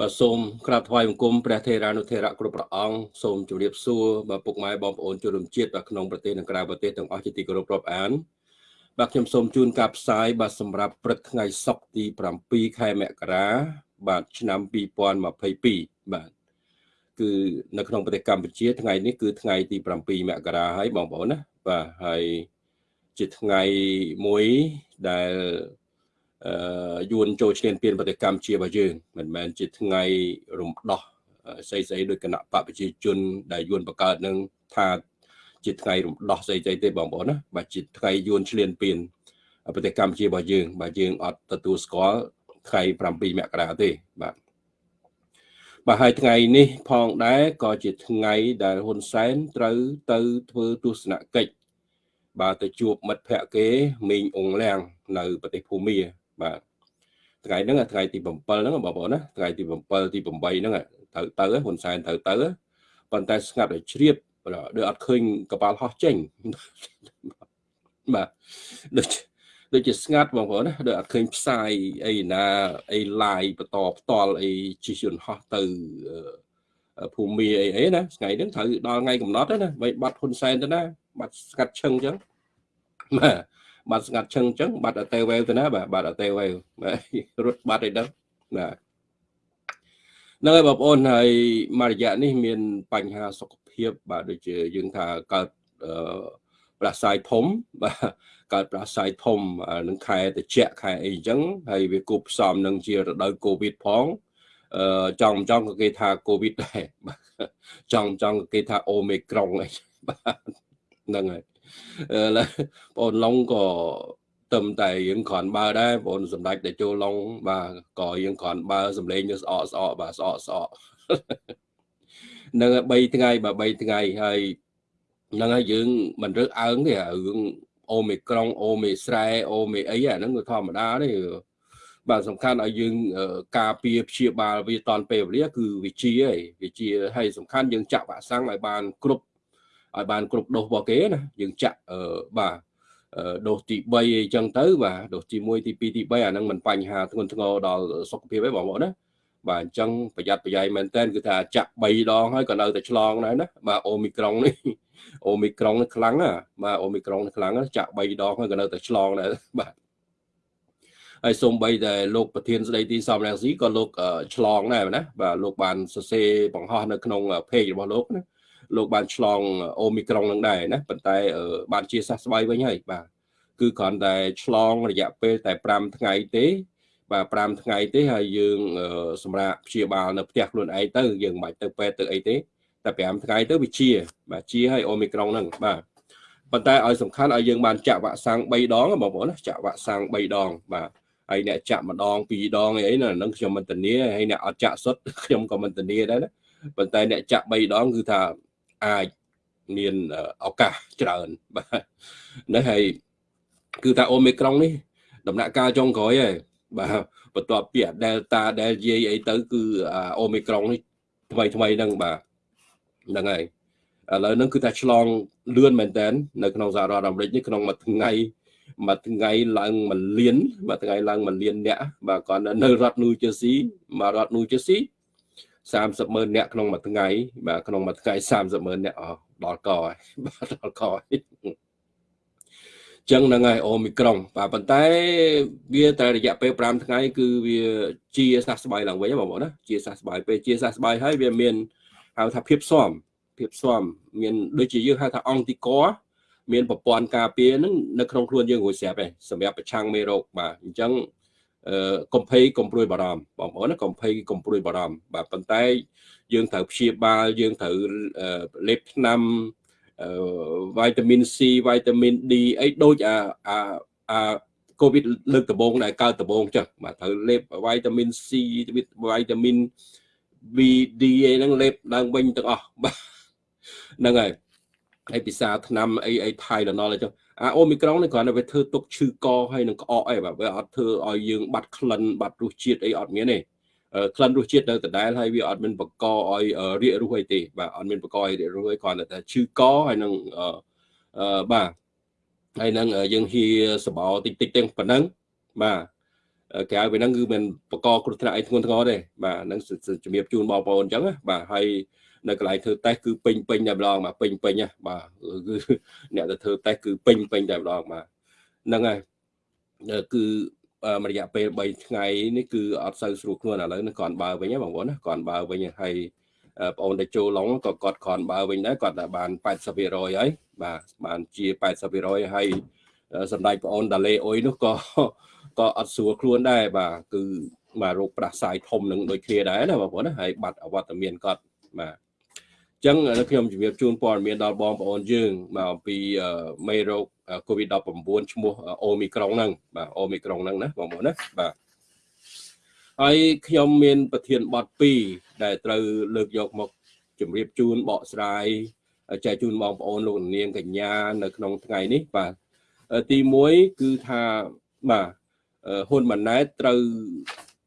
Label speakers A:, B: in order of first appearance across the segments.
A: បាទសូមក្រាបថ្វាយបង្គំព្រះថេរានុថេរៈគ្រប់ព្រះអង្គសូមជម្រាបសួរបាទពុកម៉ែបងប្អូនជនរួមជាតិបាទក្នុងប្រទេសនិងក្រៅប្រទេសទាំងអស់ជាទីគោរពរាប់អានបាទខ្ញុំសូមជូនការផ្សាយបាទសម្រាប់ព្រឹកថ្ងៃសុក្រទី7ខែមករាបាទឆ្នាំ2022បាទគឺនៅក្នុងប្រទេសកម្ពុជា ថ្ងៃនេះគឺថ្ងៃទី7មករាហើយបងប្អូនណាបាទហើយជាថ្ងៃមួយដែលអឺ យួនចូលឈ្លានពានប្រតិកម្មជារបស់យើងមិនមែនជាថ្ងៃរំដោះស្អីស្អីដោយគណៈបកប្រជាជន ដែលយួនបង្កើតនឹងថាជាថ្ងៃរំដោះស្អីស្អីទេបងប្អូនណាបាទជាថ្ងៃយួនឈ្លានពានប្រតិកម្មជារបស់យើងបាទយើងអត់ទទួលស្គាល់ថ្ងៃ7មករាទេបាទបាទហើយថ្ងៃនេះផងដែរក៏ជាថ្ងៃដែលហ៊ុនសែនត្រូវទៅធ្វើទស្សនកិច្ចបាទទៅជួបមិត្តភ័ក្តិគេមីងអងលៀងនៅប្រទេសភូមា បាទថ្ងៃហ្នឹងថ្ងៃទី7ហ្នឹងបងប្អូនណាថ្ងៃទី7ទី8ហ្នឹងត្រូវទៅហ៊ុនសែនត្រូវទៅប៉ុន្តែស្ងាត់ឲ្យជ្រាបដូចអត់ឃើញកប៉ាល់ហោះចេញបាទដូចដូចជាស្ងាត់បងប្អូនណាដូចអត់ឃើញផ្សាយអីណាអី live បន្តផ្ទាល់អីជិះយន្តហោះទៅភូមិអីអីណាថ្ងៃហ្នឹងត្រូវដល់ថ្ងៃកំណត់ណាបីបាត់ហ៊ុនសែនទៅណាបាត់ស្កាត់ឈឹងអញ្ចឹងបាទ បាត់ស្ងាត់ឈឹងអញ្ចឹងបាត់អតេវេវទៅណាបាទបាត់អតេវេវរត់បាត់អីដឹងបាទហ្នឹងហើយបងប្អូនហើយមួយរយៈនេះមានបញ្ហាសុខភាពបាទដូចជាយើងថាកើតប្រសាយធំបាទកើតប្រសាយធំនឹងខែត្រជាក់ខែអីអញ្ចឹងហើយវាគប់ផ្សំនឹងជារដូវកូវីដផងអឺចង់ចង់ក៏គេថាកូវីដដែរចង់ចង់ក៏គេថាអូមេក្រុងអីបាទហ្នឹងហើយ បងឡុងក៏ទឹមតែយើងគ្រាន់បើដែរបងសម្ដេចតែចូលឡុងបាទក៏យើងគ្រាន់បើសម្លេងទៅស្អកស្អកបាទស្អកស្អកនឹង3ថ្ងៃបាទ3ថ្ងៃហើយហ្នឹងហើយយើងមិនរើសអើងទេរឿងអូមេក្រុងអូមេស្រែអូមេអីអាហ្នឹងគឺធម្មតាទេបាទសំខាន់ឲ្យយើងការពារព្យាបាលវាតនពេលវេលាគឺវិជាឯងវិជាហើយសំខាន់យើងចាក់វ៉ាក់សាំងឲ្យបានគ្រប់ ឲ្យបានគ្រប់ដូសរបស់គេណាយើងចាក់បាទដូសទី3អីចឹងទៅបាទដូសទី1ទី2ទី3អាហ្នឹងមិនបញ្ហាធ្ងន់ធ្ងរដល់សុខភាពទេបងប្អូនណាបាទអញ្ចឹងប្រយ័ត្នប្រយែងមែនតើគឺថាចាក់3ដងហើយក៏នៅតែឆ្លងដែរណាបាទអូមីក្រុងនេះអូមីក្រុងនេះខ្លាំងណាបាទអូមីក្រុងនេះខ្លាំងណាចាក់3ដងហើយក៏នៅតែឆ្លងដែរបាទហើយសូម្បីតែលោកប្រធានស្ដីទីសំរងស៊ីក៏លោកឆ្លងដែរណាបាទលោកបានសរសេរបង្ហោះនៅក្នុង page របស់លោកណា លោកបានឆ្លងអូមីក្រុងនឹងដែរណាប៉ុន្តែបានជាសះស្បើយវិញហើយបាទគឺគ្រាន់តែឆ្លងរយៈពេលតែ5ថ្ងៃទេបាទ5ថ្ងៃទេហើយយើងសម្រាប់ព្យាបាលនៅផ្ទះខ្លួនឯងទៅយើងមិនបាច់ទៅពេទ្យទៅអីទេតែ5ថ្ងៃទៅវាជា បាទជាហើយអូមីក្រុងហ្នឹងបាទប៉ុន្តែឲ្យសំខាន់ឲ្យយើងបានចាក់វ៉ាក់សាំង3ដងបងប្អូនណាចាក់វ៉ាក់សាំង3ដងបាទហើយអ្នកចាក់ម្ដងពីរដងអីណាហ្នឹងខ្ញុំមិនធានាហើយអ្នកអត់ចាក់សុទ្ធខ្ញុំក៏មិនធានាដែរណាប៉ុន្តែអ្នកចាក់3ដងគឺថា អាចមានឱកាសច្រើនបាទនេះហើយគឺថាអូមីក្រុងនេះដំណាក់កាលចុងក្រោយឯងបាទបន្ទាប់ពី Delta Delta អីទៅ គឺអូមីក្រុងនេះថ្មីថ្មីហ្នឹងបាទហ្នឹងហើយឥឡូវហ្នឹងគឺថាឆ្លងលឿនមែនតើនៅក្នុងសហរដ្ឋអាមេរិកនេះក្នុងមួយថ្ងៃមួយថ្ងៃឡើងមួយលានមួយថ្ងៃឡើងមួយលានអ្នកបាទគាត់នៅរដ្ឋ New Jersey មករដ្ឋ New Jersey 30ម៉ឺនអ្នកក្នុងមួយថ្ងៃបាទក្នុងមួយថ្ងៃ30ម៉ឺនអ្នកអស់ដល់កហើយបាទដល់កហើយចឹងហ្នឹងហើយអូមីក្រុងបាទប៉ុន្តែវាតែរយៈពេល5ថ្ងៃគឺវាជាសះស្បើយឡើងវិញបងប្អូនណាជាសះស្បើយពេលជាសះស្បើយហើយវាមានហៅថាភាពស៊ាំភាពស៊ាំមានដូចជាយើងហៅថាអង់ទីកមានប្រព័ន្ធការពារហ្នឹងនៅក្នុងខ្លួនយើងរួចស្រាប់ឯងសម្រាប់ប្រឆាំងមេរោគបាទអញ្ចឹង កុំភ័យកុំព្រួយបារម្ភបងប្អូនណាកុំភ័យកុំព្រួយបារម្ភបាទប៉ុន្តែ យើងត្រូវព្យាបាលយើងត្រូវលេបថ្នាំវីតាមីន C វីតាមីន D អីដូចអាអាអាកូវីដលើកដំបូងដែលកើតដំបូងចឹងបាទត្រូវលេបវីតាមីន C វីតាមីន BD អីហ្នឹងលេបឡើងវិញទាំងអស់បាទហ្នឹងហើយហើយពិសាថ្នាំអីអីថៃឡណលអញ្ចឹង អាអូមីក្រុងនេះគ្រាន់តែវាធ្វើទុកឈឺកហើយនឹងក្អកអីបាទវាអត់ធ្វើឲ្យយើងបាត់ក្លិនបាត់រសជាតិអីអត់មានទេក្លិនរសជាតិនៅដដែលហើយវាអត់មានបកឲ្យរាករសអីទេបាទអត់មានបកឲ្យរាករសអីគ្រាន់តែឈឺកហើយនឹងអឺបាទហើយនឹងយើងហៀសបោតិចតិចទាំងប៉ុណ្ណឹងបាទក្រៅពីហ្នឹងគឺមិនបកគ្រោះថ្នាក់អីធ្ងន់ធ្ងរទេបាទហ្នឹងជំរាបជូនបងប្អូនអញ្ចឹងបាទហើយ នៅកន្លែងធ្វើតេស្តគឺពេញពេញតែម្ដងបាទពេញពេញណាបាទគឺអ្នកទៅធ្វើតេស្តគឺពេញពេញតែម្ដងបាទហ្នឹងហើយគឺរយៈពេល3ថ្ងៃនេះគឺអត់សូវស្រួលខ្លួនឥឡូវនេះគាត់បើវិញបងប្អូនណាគាត់បើវិញហើយបងអូនដែលចូលឡងក៏គាត់គ្រាន់បើវិញដែរគាត់តែបាន80%ហើយបាទបានជា80%ហើយសម្ដេចបងអូនដាលេអុយនោះក៏ក៏អត់ស្រួលខ្លួនដែរបាទគឺបាទរោគផ្ដាសាយធំនឹងដូចគ្នាដែរណាបងប្អូនណាហើយបាត់អវត្តមានគាត់បាទ អញ្ចឹងខ្ញុំជម្រាបជូនព័ត៌មានដល់បងប្អូនយើងមកអំពីមេរោគ COVID-19 ឈ្មោះអូមីក្រុងហ្នឹងបាទអូមីក្រុងហ្នឹងណាបងប្អូនណាបាទហើយខ្ញុំមានប្រធានបទ2ដែលត្រូវលើកយកមកជម្រាបជូនបកស្រាយចែកជូនបងប្អូនលោកនាងកញ្ញានៅក្នុងថ្ងៃនេះបាទទី1គឺថាបាទហ៊ុនម៉ាណែតត្រូវ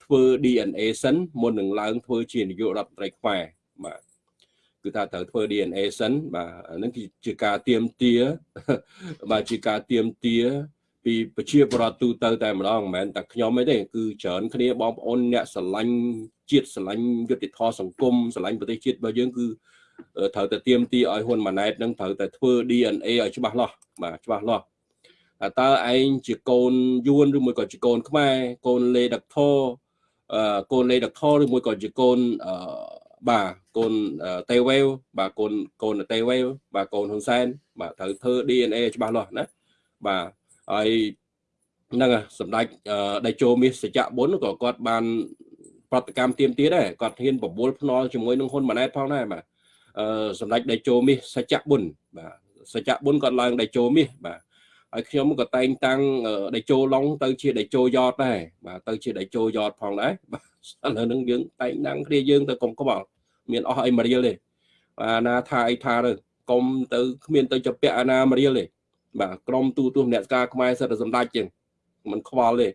A: ធ្វើ DNA សិនមុននឹងឡើងធ្វើជានាយករដ្ឋមន្ត្រីខ្មែរបាទ គឺថាត្រូវធ្វើ DNA សិនបាទហ្នឹងគឺជាការទៀមទាបាទជាការទៀមទាពីប្រជាពលរដ្ឋទូទៅតែម្ដងមិនមែនតែខ្ញុំទេ គឺច្រើនគ្នាបងប្អូនអ្នកស្រឡាញ់ជាតិស្រឡាញ់យុត្តិធម៌សង្គមស្រឡាញ់ប្រទេសជាតិរបស់យើងគឺត្រូវតែទៀមទីឲ្យហ៊ុនម៉ាណែតនឹងត្រូវតែធ្វើ DNA ឲ្យច្បាស់លាស់បាទច្បាស់លាស់តើឯងជាកូនយួនឬមួយក៏ជាកូនខ្មែរកូនលេដកធអឺកូនលេដកធឬមួយក៏ជាកូនអឺ បាទកូនតេវេវបាទកូនកូនតេវេវបាទកូនហ៊ុនសែនបាទត្រូវធ្វើ DNA ច្បាស់លាស់ណាបាទហើយហ្នឹងសម្ដេចដៃជោមាសសច្ចៈបុនក៏គាត់បានប្រតិកម្មទៀមទៀតដែរគាត់ហ៊ានបបួលភ្នាល់ជាមួយនឹងហ៊ុនម៉ាណែតផងដែរបាទអឺសម្ដេចដៃជោមាសសច្ចៈបុនបាទសច្ចៈបុនគាត់ឡើងដៃជោមាសបាទហើយខ្ញុំក៏តែងតាំងដៃជោឡុងទៅជាដៃជោយ៉តដែរបាទទៅជាដៃជោយ៉តផងដែរបាទឥឡូវហ្នឹងយើងតែងតាំងគ្នាយើងទៅកុំក្បល់ មានអស់អីមករៀលទេបាទណាថាអីថាទៅកុំទៅគ្មានទៅចាប់ពាក់អាណាមករៀលទេបាទក្រមទូទស្សនអ្នកការខ្មែរសិតតែសម្ដេចជាងมันខ្វល់ទេ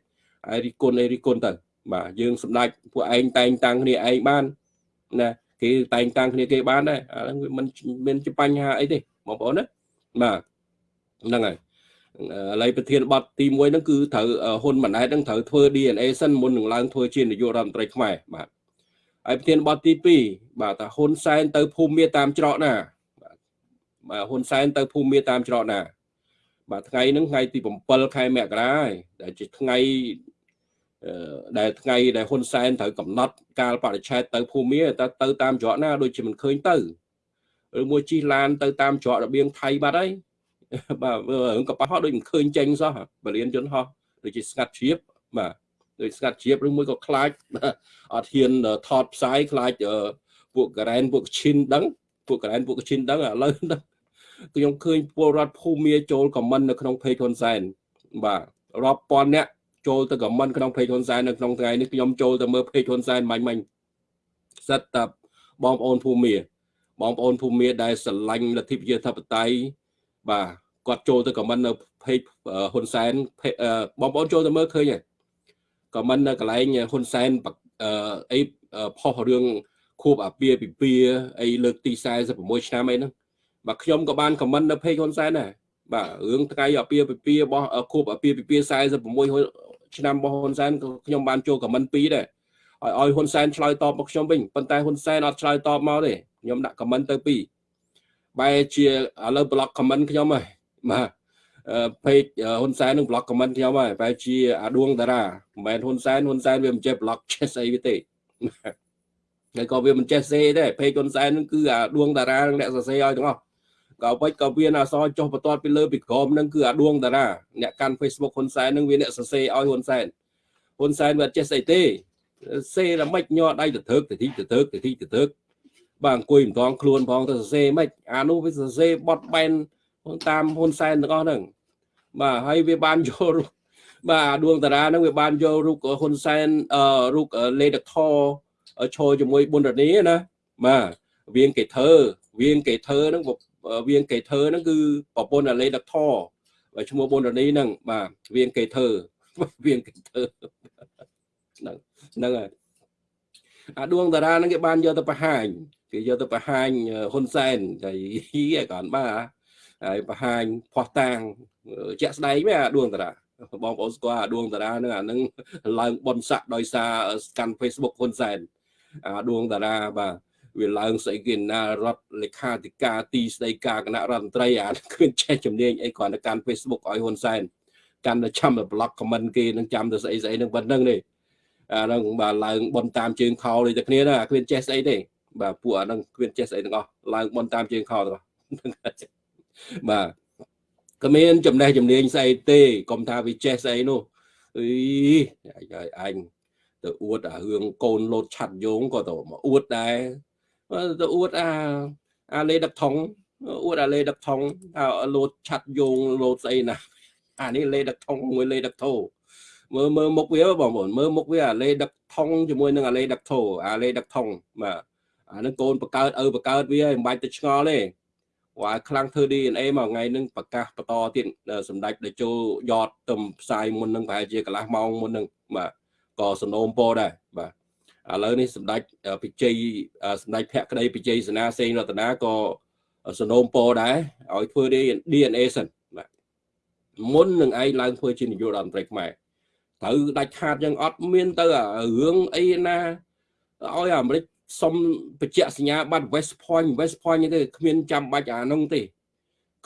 A: ហើយរីគុណអីរីគុណទៅ បាទយើងសម្ដេចពួកឯងតែងតាំងគ្នាឯងបានណាគេតែងតាំងគ្នាគេបានដែរអាហ្នឹងវាមិនមានជាបញ្ហាអីទេបងប្អូនណាបាទហ្នឹងហើយឥឡូវប្រធានបទទី1ហ្នឹងគឺត្រូវហ៊ុនម៉ាណែតហ្នឹងត្រូវធ្វើ DNA សិនមុននឹងឡើងធ្វើជានាយករដ្ឋមន្ត្រីខ្មែរបាទ ហើយប្រធានបទទី2បាទថាហ៊ុនសែនទៅភូមិមាតាមច្រកណាបាទហ៊ុនសែនទៅភូមិមាតាមច្រកណា បាទថ្ងៃហ្នឹងថ្ងៃទី7ខែមករាហើយដែលជាថ្ងៃដែលថ្ងៃដែលហ៊ុនសែនត្រូវកំណត់កាលបរិច្ឆេទទៅភូមិតើទៅតាមច្រកណាដូចជាមិនឃើញទៅឬមួយជិះឡានទៅតាមច្រករបៀងថៃបាត់ហើយបាទរឿងកប៉ាល់ហោះដូចមិនឃើញចេញសោះបរិញ្ញាជនហោះដូចជាស្ងាត់ជ្រាបបាទ ដូចស្ងាត់ជ្រាបឬមួយក៏ខ្លាចអត់ហ៊ានថតផ្សាយខ្លាចពួកការ៉ែនពួកឈិនដឹងពួកការ៉ែនពួកឈិនដឹងឥឡូវហ្នឹងខ្ញុំឃើញពលរដ្ឋភូមិមាចូលខមមិននៅក្នុង page ហ៊ុនសែនបាទរាប់ពាន់អ្នកចូលទៅខមមិនក្នុង page ហ៊ុនសែននៅក្នុងថ្ងៃនេះខ្ញុំចូលទៅមើល page ហ៊ុនសែនមាញ់មាញ់សិតតាបងប្អូនភូមិមាបងប្អូនភូមិមាដែលស្រឡាញ់លទ្ធិប្រជាធិបតេយ្យបាទគាត់ចូលទៅខមមិននៅ page ហ៊ុនសែនបងប្អូនចូលទៅមើលឃើញហើយ ក៏មិននៅកន្លែងហ៊ុនសែនអីផុសរឿងខួបអាពាហ៍ពិពាហ៍អីលើកទី46ឆ្នាំអីហ្នឹងបាទខ្ញុំក៏បានខមមិននៅ page ហ៊ុនសែនដែរបាទរឿងថ្ងៃអាពាហ៍ពិពាហ៍របស់ខួបអាពាហ៍ពិពាហ៍46ឆ្នាំរបស់ហ៊ុនសែនក៏ខ្ញុំបានចូលខមមិនពីរដែរឲ្យឲ្យហ៊ុនសែនឆ្លើយតបមកខ្ញុំវិញប៉ុន្តែហ៊ុនសែនអត់ឆ្លើយតបមកទេខ្ញុំដាក់ខមមិនទៅពីរបែរជាឥឡូវប្លុកខមមិនខ្ញុំហើយបាទ ពេកហ៊ុនសែននឹងប្លុកខមមិនខ្ញុំហើយបែរជាអាដួងតារាមិនមែនហ៊ុនសែនហ៊ុនសែនវាមិនចេះប្លុកចេះស្អីវាទេហើយក៏វាមិនចេះសេដែរពេកហ៊ុនសែននឹងគឺអាដួងតារានឹងអ្នកសរសេរឲ្យទាំងអស់ក៏វិចក៏វាអសរចុះបន្ទាត់ពីលើពីក្រោមនឹងគឺអាដួងតារាអ្នកកាន់ Facebook ហ៊ុនសែននឹងវាអ្នកសរសេរឲ្យហ៊ុនសែនហ៊ុនសែនវាចេះស្អីទេសេតែមិនញ័រដៃទៅធើកទៅទីទៅធើកទៅទីទៅធើកបាទអង្គុយមិនតងខ្លួនផងទៅសរសេរមិនអានោះវាសរសេរបត់បែន តាមហ៊ុនសែនទាំងអស់ហ្នឹងបាទហើយវាបានយករូបបាទដួងតារាហ្នឹងវាបានយករូបហ៊ុនសែនអឺរូបលេដខឈរជាមួយប៊ុនរនីណាបាទវៀងកេធើវៀងកេធើហ្នឹងវៀងកេធើហ្នឹងគឺប្រពន្ធអាលេដខឈ្មោះប៊ុនរនីហ្នឹងបាទវៀងកេធើវៀងកេធើហ្នឹងហ្នឹងហើយអាដួងតារាហ្នឹងគេបានយកទៅបង្ហាញគេយកទៅបង្ហាញហ៊ុនសែនតែយីឯកនបាទ ហើយបង្ហាញផោះតាងជាក់ស្ដែងមែនអាដួងតារាបងប្អូនស្គាល់អាដួងតារាហ្នឹងអាហ្នឹងឡើងបនស័កដោយសារកាន់ Facebook ហ៊ុនសែនអាដួងតារាបាទវាឡើងស្អីគេណារដ្ឋលេខាធិការទីស្តីការគណៈរដ្ឋមន្ត្រីអាឃើញចេះជំនាញអីគ្រាន់តែកាន់ Facebook ឲ្យហ៊ុនសែនកាន់តែចាំតែ block comment គេនឹងចាំតែស្អីស្អីនឹងប៉ុណ្្នឹងទេអាហ្នឹងបាទឡើងបនតាមជើងខោដូចតែគ្នាណាគ្មានចេះស្អីទេបាទពួកអាហ្នឹងគ្មានចេះស្អីទាំងអស់ឡើងបនតាមជើងខោទាំងអស់ បាទគ្មានចំណេះជំនាញស្អីទេកុំថាវាចេះស្អីនោះអីអញទៅអួតអារឿងកូនលោតឆាត់យោងក៏ទៅមកអួតដែរទៅអួតអាអាលេដឹកថងអួតអាលេដឹកថងអាលោតឆាត់យោងលោតស្អីណាអានេះលេដឹកថងមួយលេដឹកធោមើលមើលមុខវាបងប្អូនមើលមុខវាអាលេដឹកថងជាមួយនឹងអាលេដឹកធោអាលេដឹកថងបាទអានឹងកូនបកើតឪបកើតវាមិនបាច់ទៅឆ្ងល់ទេ វ៉ាខ្លាំងធ្វើ DNA មកថ្ងៃហ្នឹងប្រកាសបន្តទៀតសម្ដេចតេជោយ៉តទៅផ្សាយមុនហ្នឹងប្រហែលជាកន្លះម៉ោងមុនហ្នឹងបាទក៏សនោមពោដែរបាទឥឡូវនេះសម្ដេចពិជ័យសម្ដេចភក្តីពិជ័យសេនាសេងរតនាក៏សនោមពោដែរឲ្យធ្វើ DNA សិនបាទមុននឹងឯងឡើងធ្វើជានាយករដ្ឋមន្ត្រីខ្មែរត្រូវដាច់ខាតយ៉ាងអត់មានទៅរឿងអីណាឲ្យអាមេរិក សុំបញ្ជាក់សញ្ញាបត្រ West Point West Point ទេគ្មានចាំបាច់អានោះទេ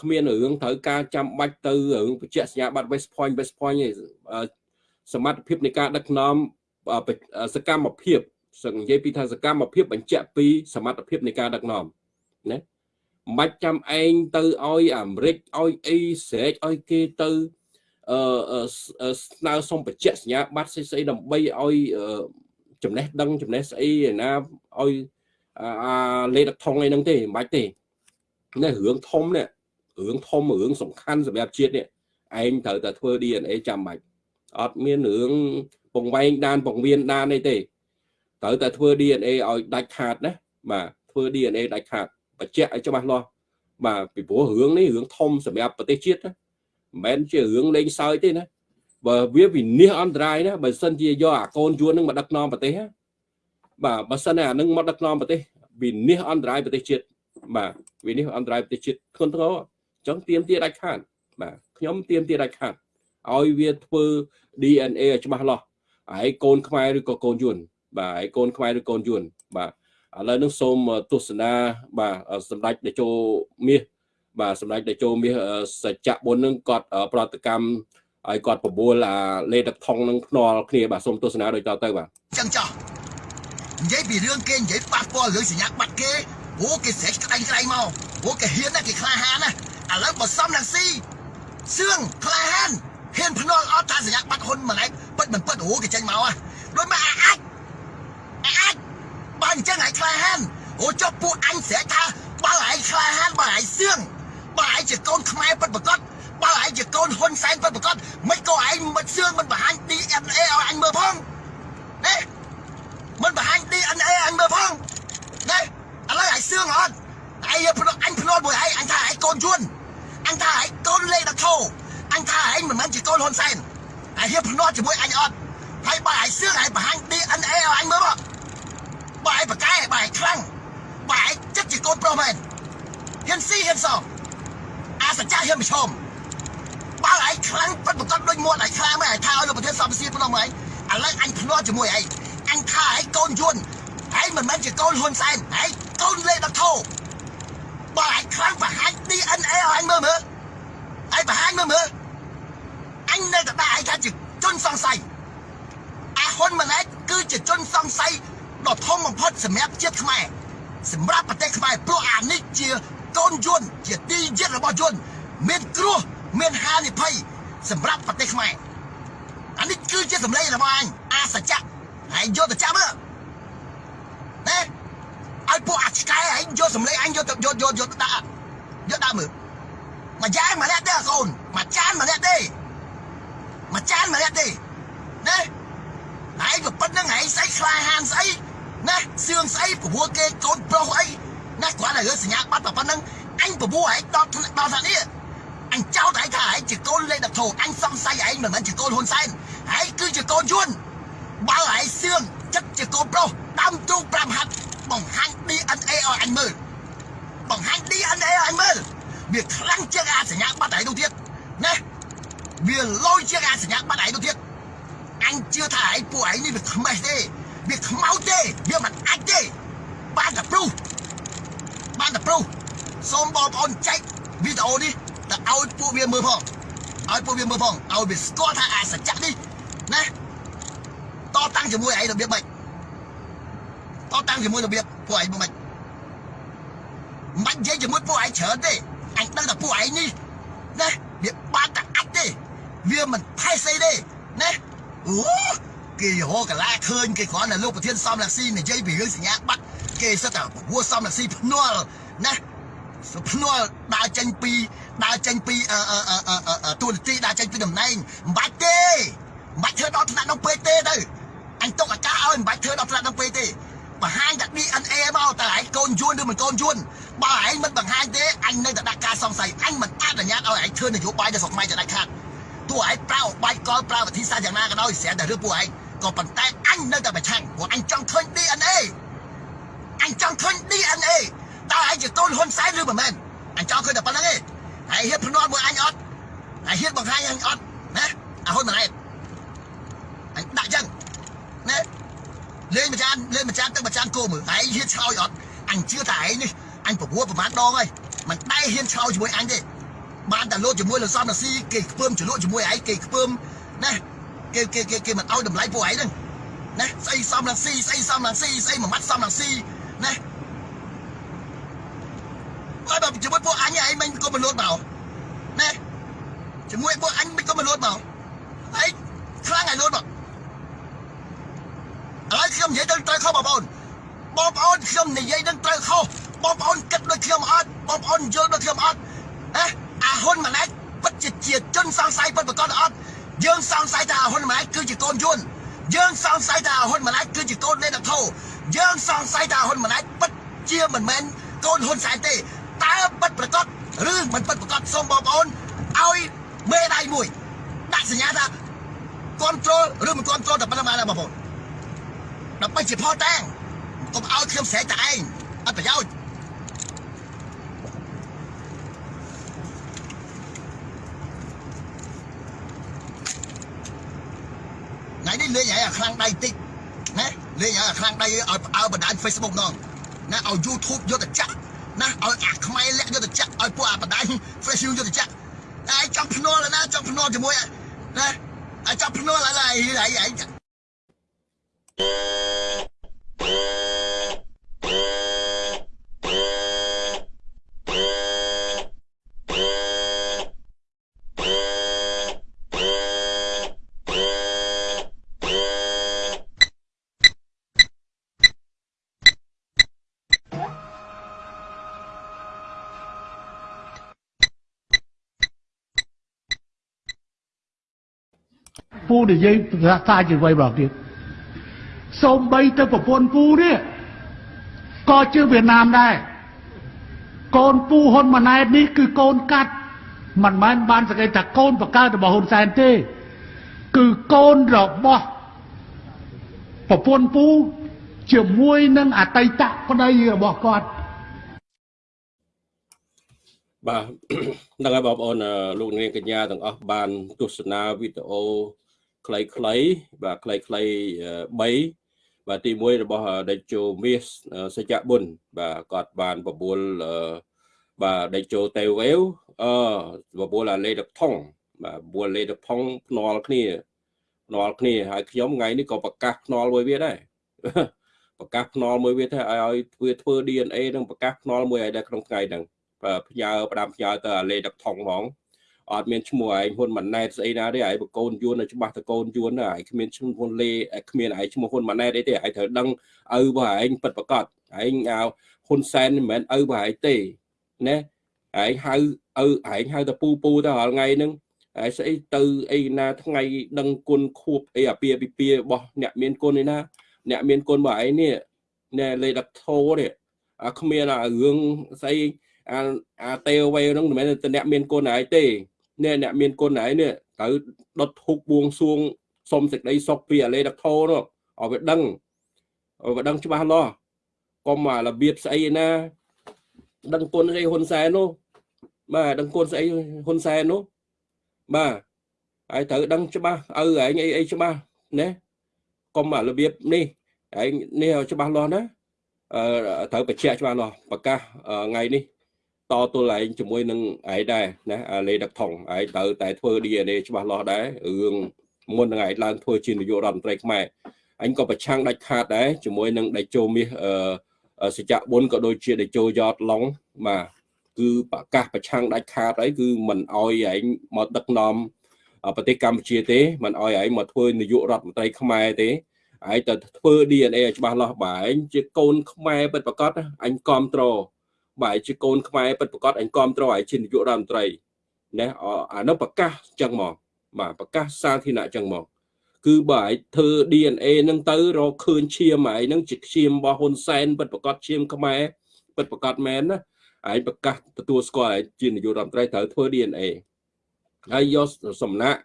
A: គ្មានរឿងត្រូវការចាំបាច់ទៅរឿងបញ្ជាក់សញ្ញាបត្រ West Point West Point ទេសមត្ថភាពនៃការដឹកនាំសកម្មភាពសឹងនិយាយពីថាសកម្មភាពបញ្ជាក់ពីសមត្ថភាពនៃការដឹកនាំណាមិនបាច់ចាំឯងទៅឲ្យអាមេរិកឲ្យអីស្រែកឲ្យគេទៅអឺស្នើសុំបញ្ជាក់សញ្ញាបត្រស្អីៗដើម្បីឲ្យ ចំណេះដឹងចំណេះស្អីឯណាឲ្យអាលេខថងអីហ្នឹងទេមិនបាច់ទេនេះរឿងធំនេះរឿងធំរឿងសំខាន់សម្រាប់ជាតិនេះឯងត្រូវតែធ្វើ DNA ចាំបាច់អត់មានរឿងពងវែងដានពងវៀនដានអីទេត្រូវតែធ្វើ DNA ឲ្យដាច់ខាតណាបាទធ្វើ DNA ដាច់ខាតបញ្ជាក់ឲ្យច្បាស់លាស់បាទពីព្រោះរឿងនេះរឿងធំសម្រាប់ប្រទេសជាតិណាមិនមែនជារឿងលេងសើចទេណា បើវាវិនិច្ឆ័យអន្តរាយណាបើសិនជាយកអាកូនយួននឹងមកដឹកនាំប្រទេសបាទបើសិនអានឹងមកដឹកនាំប្រទេសវិនិច្ឆ័យអន្តរាយប្រទេសជាតិបាទវិនិច្ឆ័យអន្តរាយប្រទេសជាតិធ្ងន់ធ្ងរអញ្ចឹងទៀមទាដាច់ខាតបាទខ្ញុំទៀមទាដាច់ខាតឲ្យវាធ្វើ DNA ឲ្យច្បាស់លាស់ហើយកូនខ្មែរឬក៏កូនយួនបាទហើយកូនខ្មែរឬកូនយួនបាទឥឡូវនឹងសូមទស្សនាបាទសម្ដេចតេជោមាសបាទសម្ដេចតេជោមាសសច្ចៈបុណ្យនឹងគាត់ប្រតិកម្ម ឲ្យគាត់បបួលអាលេទឹកថងនឹងភ្នាល់គ្នាបាទសូមទស្សនាដូចតទៅបាទ
B: ចឹងចោះនិយាយពីរឿងគេនិយាយប៉ះពាល់រឿងសញ្ញាបាត់គេអូគេស្រែកក្តែងក្តែងមកអូគេហ៊ានណាស់គេក្លាហានណាឥឡូវបើសំនឹងស៊ីសឿងក្លាហានហ៊ានភ្នាល់អត់ថាសញ្ញាបាត់ហ៊ុនម្លែកពិតមិនពិតអូគេចេញមកហ៎ដូចមកអាចអាចបើអញ្ចឹងឯងក្លាហានអូចុះពួកអញស្រែកថាបើឯងក្លាហានបើឯងសឿងបើឯងជាកូនខ្មែរពិតប្រកប បើឯងជាកូនហ៊ុនសែនពិតប្រកបមិនក៏ឯងមិនសឿងមិនបង្ហាញ DNA ឲ្យអញមើលផងណាមិនបង្ហាញ DNA អញមើលផងណាឥឡូវឯងសឿងអត់ឯងភ្នំអញភ្នាល់មួយឯងអញថាឯងកូនយួនអញថាឯងកូនលេខដធោអញថាឯងមិនមែនជាកូនហ៊ុនសែនឯងហ៊ានភ្នាល់ជាមួយអញអត់ហើយបើឯងសឿងឯងបង្ហាញ DNA ឲ្យអញមើលមកបើឯងបកកែបើឯងខ្លាំងបើឯងចិត្តជាកូនប្រុសមែនហ៊ានស៊ីហ៊ានសងអាសច្ចាហ៊ានប្រឈម បើឯងខ្លាំងពិតប្រកបដូចមាត់ឯងខ្លាំងមែនឯងថាឲ្យលោកប្រធានសភាសៀនប៉ុណ្ណោះមកឯងឥឡូវអញភ្នាល់ជាមួយឯងអញថាឯងកូនយួនឯងមិនមែនជាកូនហ៊ុនសែនឯងកូនលេដធោបើឯងខ្លាំងបង្ហាញ DNA ឲ្យអញមើលមើលឯងបង្ហាញមើលមើលអញនៅតែដាក់ឯងថាជាជនសង្ស័យអាហ៊ុនម៉ាណែតគឺជាជនសង្ស័យដ៏ធំបំផុតសម្រាប់ជាតិខ្មែរសម្រាប់ប្រទេសខ្មែរព្រោះអានេះជាកូនយួនជាទីយិតរបស់យួនមានគ្រោះ មានហានិភ័យសម្រាប់ប្រទេសខ្មែរអានេះគឺជាសម្លេងរបស់អញអាសច្ចៈហើយយកទៅចាប់មើលណាឲ្យពួកអាឆ្កែឯងយកសម្លេងអញយកទៅយកយកយកដាក់យកដាក់មើលមួយយ៉ាងម្នាក់ទេកូនមួយចានម្នាក់ទេមួយចានម្នាក់ទេណាហើយក៏ប៉ុណ្្នឹងឯងស្អីខ្លាហានស្អីណាសឿងស្អីព្រោះគេកូនប្រុសអីណាគ្រាន់តែរឿងសញ្ញាបត្រប៉ុណ្្នឹងអញព្រោះឯងដល់ដល់ថានេះ អញចោទឯងថាឯងជាកូនលេខដធោអញសង្ស័យឯងមិនមែនជាកូនហ៊ុនសែនឯងគឺជាកូនយួនបើឯងសឿងចិត្តជាកូនប្រុសដើមទ្រូង5ហាត់បង្ហាញ DNA ឲ្យអញមើលបង្ហាញ DNA ឲ្យអញមើលវាខ្លាំងជាងអាសញ្ញាបត្រឯងនោះទៀតណាវាលយជាងអាសញ្ញាបត្រឯងទៅទៀតអញជឿថាឯងពួកឯងនេះវាខ្មេះទេវាខ្មៅទេវាមិនអាចទេបានតែព្រុសបានតែព្រុសសូមបងប្អូនចែកវីដេអូនេះ ទៅឲ្យពួកវាមើលផងឲ្យពួកវាមើលផងឲ្យវាស្គាល់ថាអាសច្ចៈនេះណាតតាំងជាមួយឯងរបៀបម៉េចតតាំងជាមួយរបៀបពួកឯងមិនមិននិយាយជាមួយពួកឯងច្រើនទេអញដឹងតែពួកឯងនេះណាវាបានតែអាចទេវាមិនផែស្អីទេណាអូគេរកកន្លែឃើញគេគ្រាន់តែលោកប្រធានសំរងស៊ីនិយាយពីរឿងសញ្ញាបត្រគេសិតតែព្រោះសំរងស៊ីភ្នាល់ណាភ្នាល់ដើរចេញពី ដើរចេញពីអឺអឺអឺទូនទីដើរចេញពីតំណែងមិនបាច់ទេមិនបាច់ធ្វើដល់ថ្នាក់នោះពេកទេទៅអញទុកអាការឲ្យមិនបាច់ធ្វើដល់ថ្នាក់នោះពេកទេបង្ហាញតែ DNA មកតើឯងកូនយួនឬមិនកូនយួនបើឯងមិនបង្ហាញទេអញនៅតែដាក់ការសង្ស័យអញមិនអនុញ្ញាតឲ្យឯងធ្វើនយោបាយនៅស្រុកខ្មែរទៅដាច់ខាតទោះឯងប្រើបាយកលប្រើវិធីសាស្ត្រយ៉ាងណាក៏ដោយស្រាប់តែរឿងពួកឯងក៏ប៉ុន្តែអញនៅតែប្រឆាំងព្រោះអញចង់ឃើញ DNA អញចង់ឃើញ DNA តើឯងជាកូនហ៊ុនសែនឬមិនមែនអញចង់ឃើញតែប៉ុណ្្នឹងឯង ហើយហ៊ានភ្នាល់មួយអញអត់ហើយហ៊ានបង្ហាញអញអត់ណាអាហ៊ុនម៉ាណែតអញដាក់ចឹងណាលេងម្ចាស់លេងម្ចាស់ទឹកម្ចាស់គោមើលឯងហ៊ានឆ្លោយអត់អញជឿថាឯងនេះអញប្រពួតប្រហែលដងហើយមិនដែរហ៊ានឆ្លោយជាមួយអញទេបានតែលោតជាមួយលោកសំរាស៊ីគេខ្ពើមចលក់ជាមួយឯងគេខ្ពើមណាគេគេគេគេមិនឲ្យតម្លៃពួកឯងហ្នឹងណាស្អីសំរាស៊ីស្អីសំរាស៊ីស្អីមួយម៉ាត់សំរាស៊ីណា ហើយបើជាមួយពួកអញឯងមិនក៏មិនលោតមកណាជាមួយពួកអញមិនក៏មិនលោតមកហើយខ្លាំងឯងលោតមកឥឡូវខ្ញុំនិយាយទៅត្រូវខុសបងប្អូនបងប្អូនខ្ញុំនិយាយនឹងត្រូវខុសបងប្អូនគិតដូចខ្ញុំអត់បងប្អូនយល់ដូចខ្ញុំអត់ណាអាហ៊ុនម៉ាណែតពិតជាជាជនសង្ស័យពិតប្រកបអត់យើងសង្ស័យថាអាហ៊ុនម៉ាណែតគឺជាកូនយួនយើងសង្ស័យថាអាហ៊ុនម៉ាណែតគឺជាកូននៃដកធោយើងសង្ស័យថាអាហ៊ុនម៉ាណែតពិតជាមិនមែនកូនហ៊ុនសែនទេ តើពិតប្រកបឬមិនពិតប្រកបសូមបងប្អូនឲ្យមេដៃមួយដាក់សញ្ញាថា control ឬមិន control តែប៉ុណ្្នឹងបានដែរបងប្អូនដើម្បីជាផតាំងកុំឲ្យខ្ញុំស្រែកតែឯងអត់ប្រយោជន៍ថ្ងៃនេះលេងឲ្យអាខ្លាំងដៃតិចណាលេងឲ្យអាខ្លាំងដៃឲ្យអើបណ្ដាញ Facebook ណងណាឲ្យ YouTube យកទៅចាក់ ណាឲ្យអាខ្មែរលាក់យកទៅចាក់ឲ្យពួកអាបណ្ដាញ Facebook យកទៅចាក់ឯងចង់ភ្នាល់ណាចង់ភ្នាល់ជាមួយណាអាចចង់ភ្នាល់ឡើយឯ
C: ពូនិយាយភាសាជាអ្វីម្ដងទៀតសូម្បីទៅប្រពន្ធពូនេះក៏ជាវៀតណាមដែរកូនពូហ៊ុនម៉ាណែតនេះគឺកូនកាត់មិនមែនបានសង្កេតថាកូនបកើតរបស់ហ៊ុនសែនទេ គឺកូនរបស់ប្រពន្ធពូជាមួយនឹងអតីតប្តីរបស់គាត់
A: បាទហ្នឹងហើយបងប្អូនអឺលោកនាងកញ្ញាទាំងអស់បានទស្សនាវីដេអូ ខ្លីៗបាទខ្លីៗ3បាទទី1របស់ដេជោមាសសច្ចបុនបាទគាត់បានបបួលអឺបាទដេជោតេវអេវអឺបបួលអាលេដកថងបាទបបួលលេដកថងភ្នាល់គ្នាភ្នាល់គ្នាហើយខ្ញុំថ្ងៃនេះក៏ប្រកាសភ្នាល់មួយវាដែរប្រកាសភ្នាល់មួយវាថាឲ្យធ្វើធ្វើ DNA នឹងប្រកាសភ្នាល់មួយឲ្យដែរក្នុងថ្ងៃហ្នឹងផ្ញើផ្ដាំផ្ញើទៅអាលេដកថងហ្មង អត់មានឈ្មោះឯងហ៊ុនម៉ាណែតស្អីណាទេឯងបកូនយួននៅច្បាស់តកូនយួនណាឯងគ្មានឈ្មោះហ៊ុនលេគ្មានឯងឈ្មោះហ៊ុនម៉ាណែតអីទេឯងត្រូវដឹងឪរបស់ឯងពិតប្រកបឯងហៅហ៊ុនសែនមិនមែនឪរបស់ឯងទេណាឯងហៅឪឯងហៅតែពូពូទៅរាល់ថ្ងៃហ្នឹងហើយស្អីទៅអីណាថ្ងៃដឹងគុណខួបអីអាពាពិពារបស់អ្នកមានគុណឯណាអ្នកមានគុណរបស់ឯងនេះណែលេដាក់ធោនេះអាគ្មានអារឿងស្អីអាអាទេវវេហ្នឹងមិនមែនតែអ្នកមានគុណឯងទេ នេះអ្នកមានគុណឯងនេះត្រូវដុតធូបបួងសួងសុំសេចក្តីសុខពីអាលេដកធោនោះឲ្យវាដឹងឲ្យវាដឹងច្បាស់លាស់កុំអារបៀបស្អីណា ដឹងគុណស្អីហ៊ុនសែននោះបាទដឹងគុណស្អីហ៊ុនសែននោះបាទហើយត្រូវដឹងច្បាស់ឪឯងអីអីច្បាស់ណាកុំអារបៀបនេះឯងនេះច្បាស់លាស់ណាអឺត្រូវបញ្ជាក់ច្បាស់លាស់ប្រកាសថ្ងៃនេះ តទល់ឯងជាមួយនឹងឯងដែរណាលេដឹកថងឯងត្រូវតែធ្វើ DNA ច្បាស់លាស់ដែររឿងមុននឹងឯងឡើងធ្វើជានាយករដ្ឋមន្ត្រីខ្មែរអញក៏ប្រឆាំងដាច់ខាតដែរជាមួយនឹងដេជោមាសអឺសច្ចៈបុនក៏ដូចជាដេជោយ៉តឡុងបាទគឺប្រកាសប្រឆាំងដាច់ខាតហើយគឺមិនអោយឯងមកដឹកនាំប្រទេសកម្ពុជាទេមិនអោយឯងមកធ្វើនាយករដ្ឋមន្ត្រីខ្មែរទេឯងទៅធ្វើ DNA ឲ្យច្បាស់លាស់បាទឯងជាកូនខ្មែរពិតប្រាកដអញគ្រប់ត្រ បាទជាកូនខ្មែរពិតប្រាកដអញគ្រប់ត្រឯងជានាយករដ្ឋមន្ត្រីណាអានោះប្រកាសចឹងមកបាទប្រកាសសាធារណៈចឹងមកគឺបើឯងធ្វើ DNA នឹងទៅរកឃើញឈាមឯងនឹងជាឈាមរបស់ហ៊ុនសែនពិតប្រកបឈាមខ្មែរពិតប្រកបមែនណាឯងប្រកាសទទួលស្គាល់ឯងជានាយករដ្ឋមន្ត្រីត្រូវធ្វើ DNA ហើយយកសំណាក់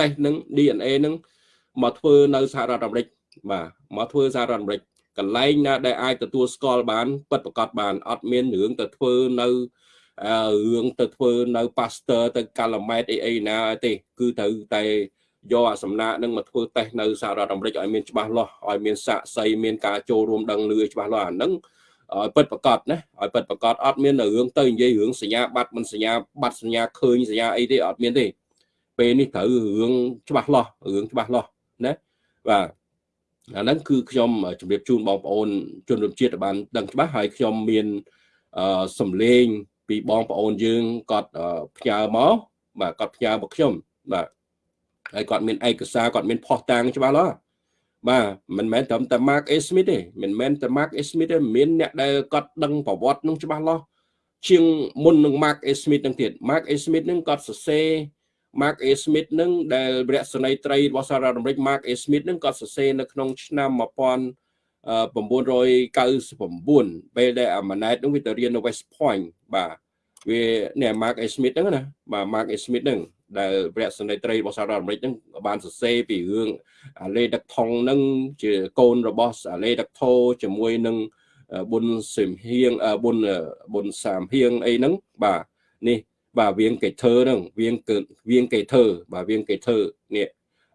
A: តេស្តនឹង DNA នឹងមកធ្វើនៅសហរដ្ឋអាមេរិកបាទមកធ្វើសហរដ្ឋអាមេរិក កន្លែងណាដែលអាចទទួលស្គាល់បានពិតប្រកបបានអត់មានរឿងទៅធ្វើនៅរឿងទៅធ្វើនៅ pastor ទៅកាឡាម៉ែតអីអីណាទេគឺត្រូវតែយកអាសំណាក់នឹងមកធ្វើតេស្តនៅសហរដ្ឋអាមេរិកឲ្យមានច្បាស់លាស់ឲ្យមានសាក់សីមានការចូលរួមដឹងលឺច្បាស់លាស់អាហ្នឹងឲ្យពិតប្រកបណាឲ្យពិតប្រកបអត់មានរឿងទៅនិយាយរឿងសញ្ញាបត្រមិនសញ្ញាបត្រសញ្ញាឃើញសញ្ញាអីទេអត់មានទេពេលនេះត្រូវរឿងច្បាស់លាស់រឿងច្បាស់លាស់ណាបាទ អាហ្នឹងគឺខ្ញុំជម្រាបជូនបងប្អូនជនរួមជាតិបានដឹងច្បាស់ហើយខ្ញុំមានអឺសំលេងពីបងប្អូនយើងគាត់ផ្ញើមកបាទគាត់ផ្ញើមកខ្ញុំបាទហើយគាត់មានឯកសារគាត់មានផុសតាងច្បាស់លាស់បាទមិនមែនត្រឹមតែ Mark A Smith ទេមិនមែនតែ Mark A Smith ទេមានអ្នកដែលគាត់ដឹងប្រវត្តិនឹងច្បាស់លាស់ជាងមុននឹង Mark A Smith នឹងទៀត Mark A Smith នឹងគាត់សរសេរ Mark A Smith នឹងដែលរស្មីត្រីរបស់សហរដ្ឋអាមេរិក Mark A Smith នឹងគាត់សរសេរនៅក្នុងឆ្នាំ1999ពេលដែលអាម៉ាណែតនឹងវាទៅរៀននៅ West Point បាទវានេះ Mark A Smith ហ្នឹងណាបាទ Mark A Smith ហ្នឹងដែលព្រះសន្និត្រីរបស់សហរដ្ឋអាមេរិកហ្នឹងបានសរសេរពីរឿងអាលេដឹកថងហ្នឹងជាកូនរបស់អាលេដឹកថោជាមួយនឹងប៊ុនសិមហៀងប៊ុនប៊ុនសាមហៀងអីហ្នឹងបាទនេះ បាទវៀងកេធើហ្នឹងវៀងកើវៀងកេធើបាទវៀងកេធើនេះ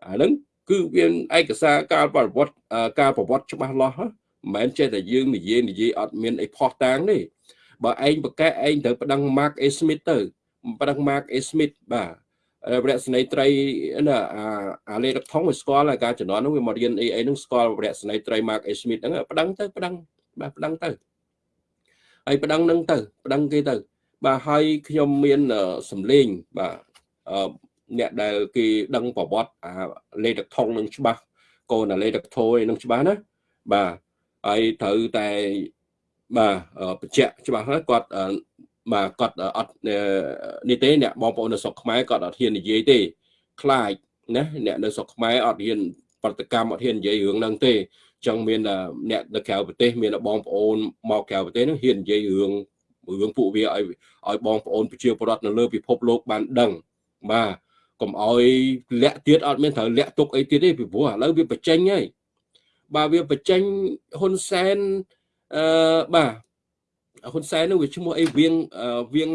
A: អាហ្នឹងគឺវាឯកសារការប្រវត្តិការប្រវត្តិច្បាស់លាស់មិនមែនចេះតែយើងនិយាយនិយាយអត់មានអីផោះតាងទេបើឯងប្រកែឯងត្រូវប្តឹង Mark A Smith ទៅប្តឹង Mark A Smith បាទវរៈស្នេត្រីណាអាលេរកថងវាស្គាល់ការជំនាន់នោះវាមករៀនអីអីនោះស្គាល់វរៈស្នេត្រី Mark A Smith ហ្នឹងប្តឹងទៅប្តឹងបាទប្តឹងទៅហើយប្តឹងនឹងទៅប្តឹងគេទៅ បាទហើយខ្ញុំមានសំលេងបាទអ្នកដែលគេដឹងប្រវត្តិអាលេខថងនឹងច្បាស់កូនអាលេខថយនឹងច្បាស់ណាបាទហើយត្រូវតែបាទបញ្ជាក់ច្បាស់ហើយគាត់បាទគាត់អត់នេះទេអ្នកបងប្អូននៅស្រុកខ្មែរគាត់អត់ហ៊ាននិយាយទេខ្លាចណាអ្នកនៅស្រុកខ្មែរអត់ហ៊ានប្រតិកម្មអត់ហ៊ាននិយាយរឿងហ្នឹងទេចឹងមានអ្នកនៅក្រៅប្រទេសមានបងប្អូនមកក្រៅប្រទេសហ្នឹងហ៊ាននិយាយរឿង រឿងពួកវាឲ្យឲ្យបងប្អូនប្រជាពលរដ្ឋនៅលើពិភពលោកបានដឹងបាទកុំឲ្យលាក់ទៀតអត់មានត្រូវលាក់ទុកអីទៀតទេពីព្រោះឥឡូវវាបញ្ចេញហើយបាទវាបញ្ចេញហ៊ុនសែនអឺបាទហ៊ុនសែននោះវាឈ្មោះអីវៀងវៀង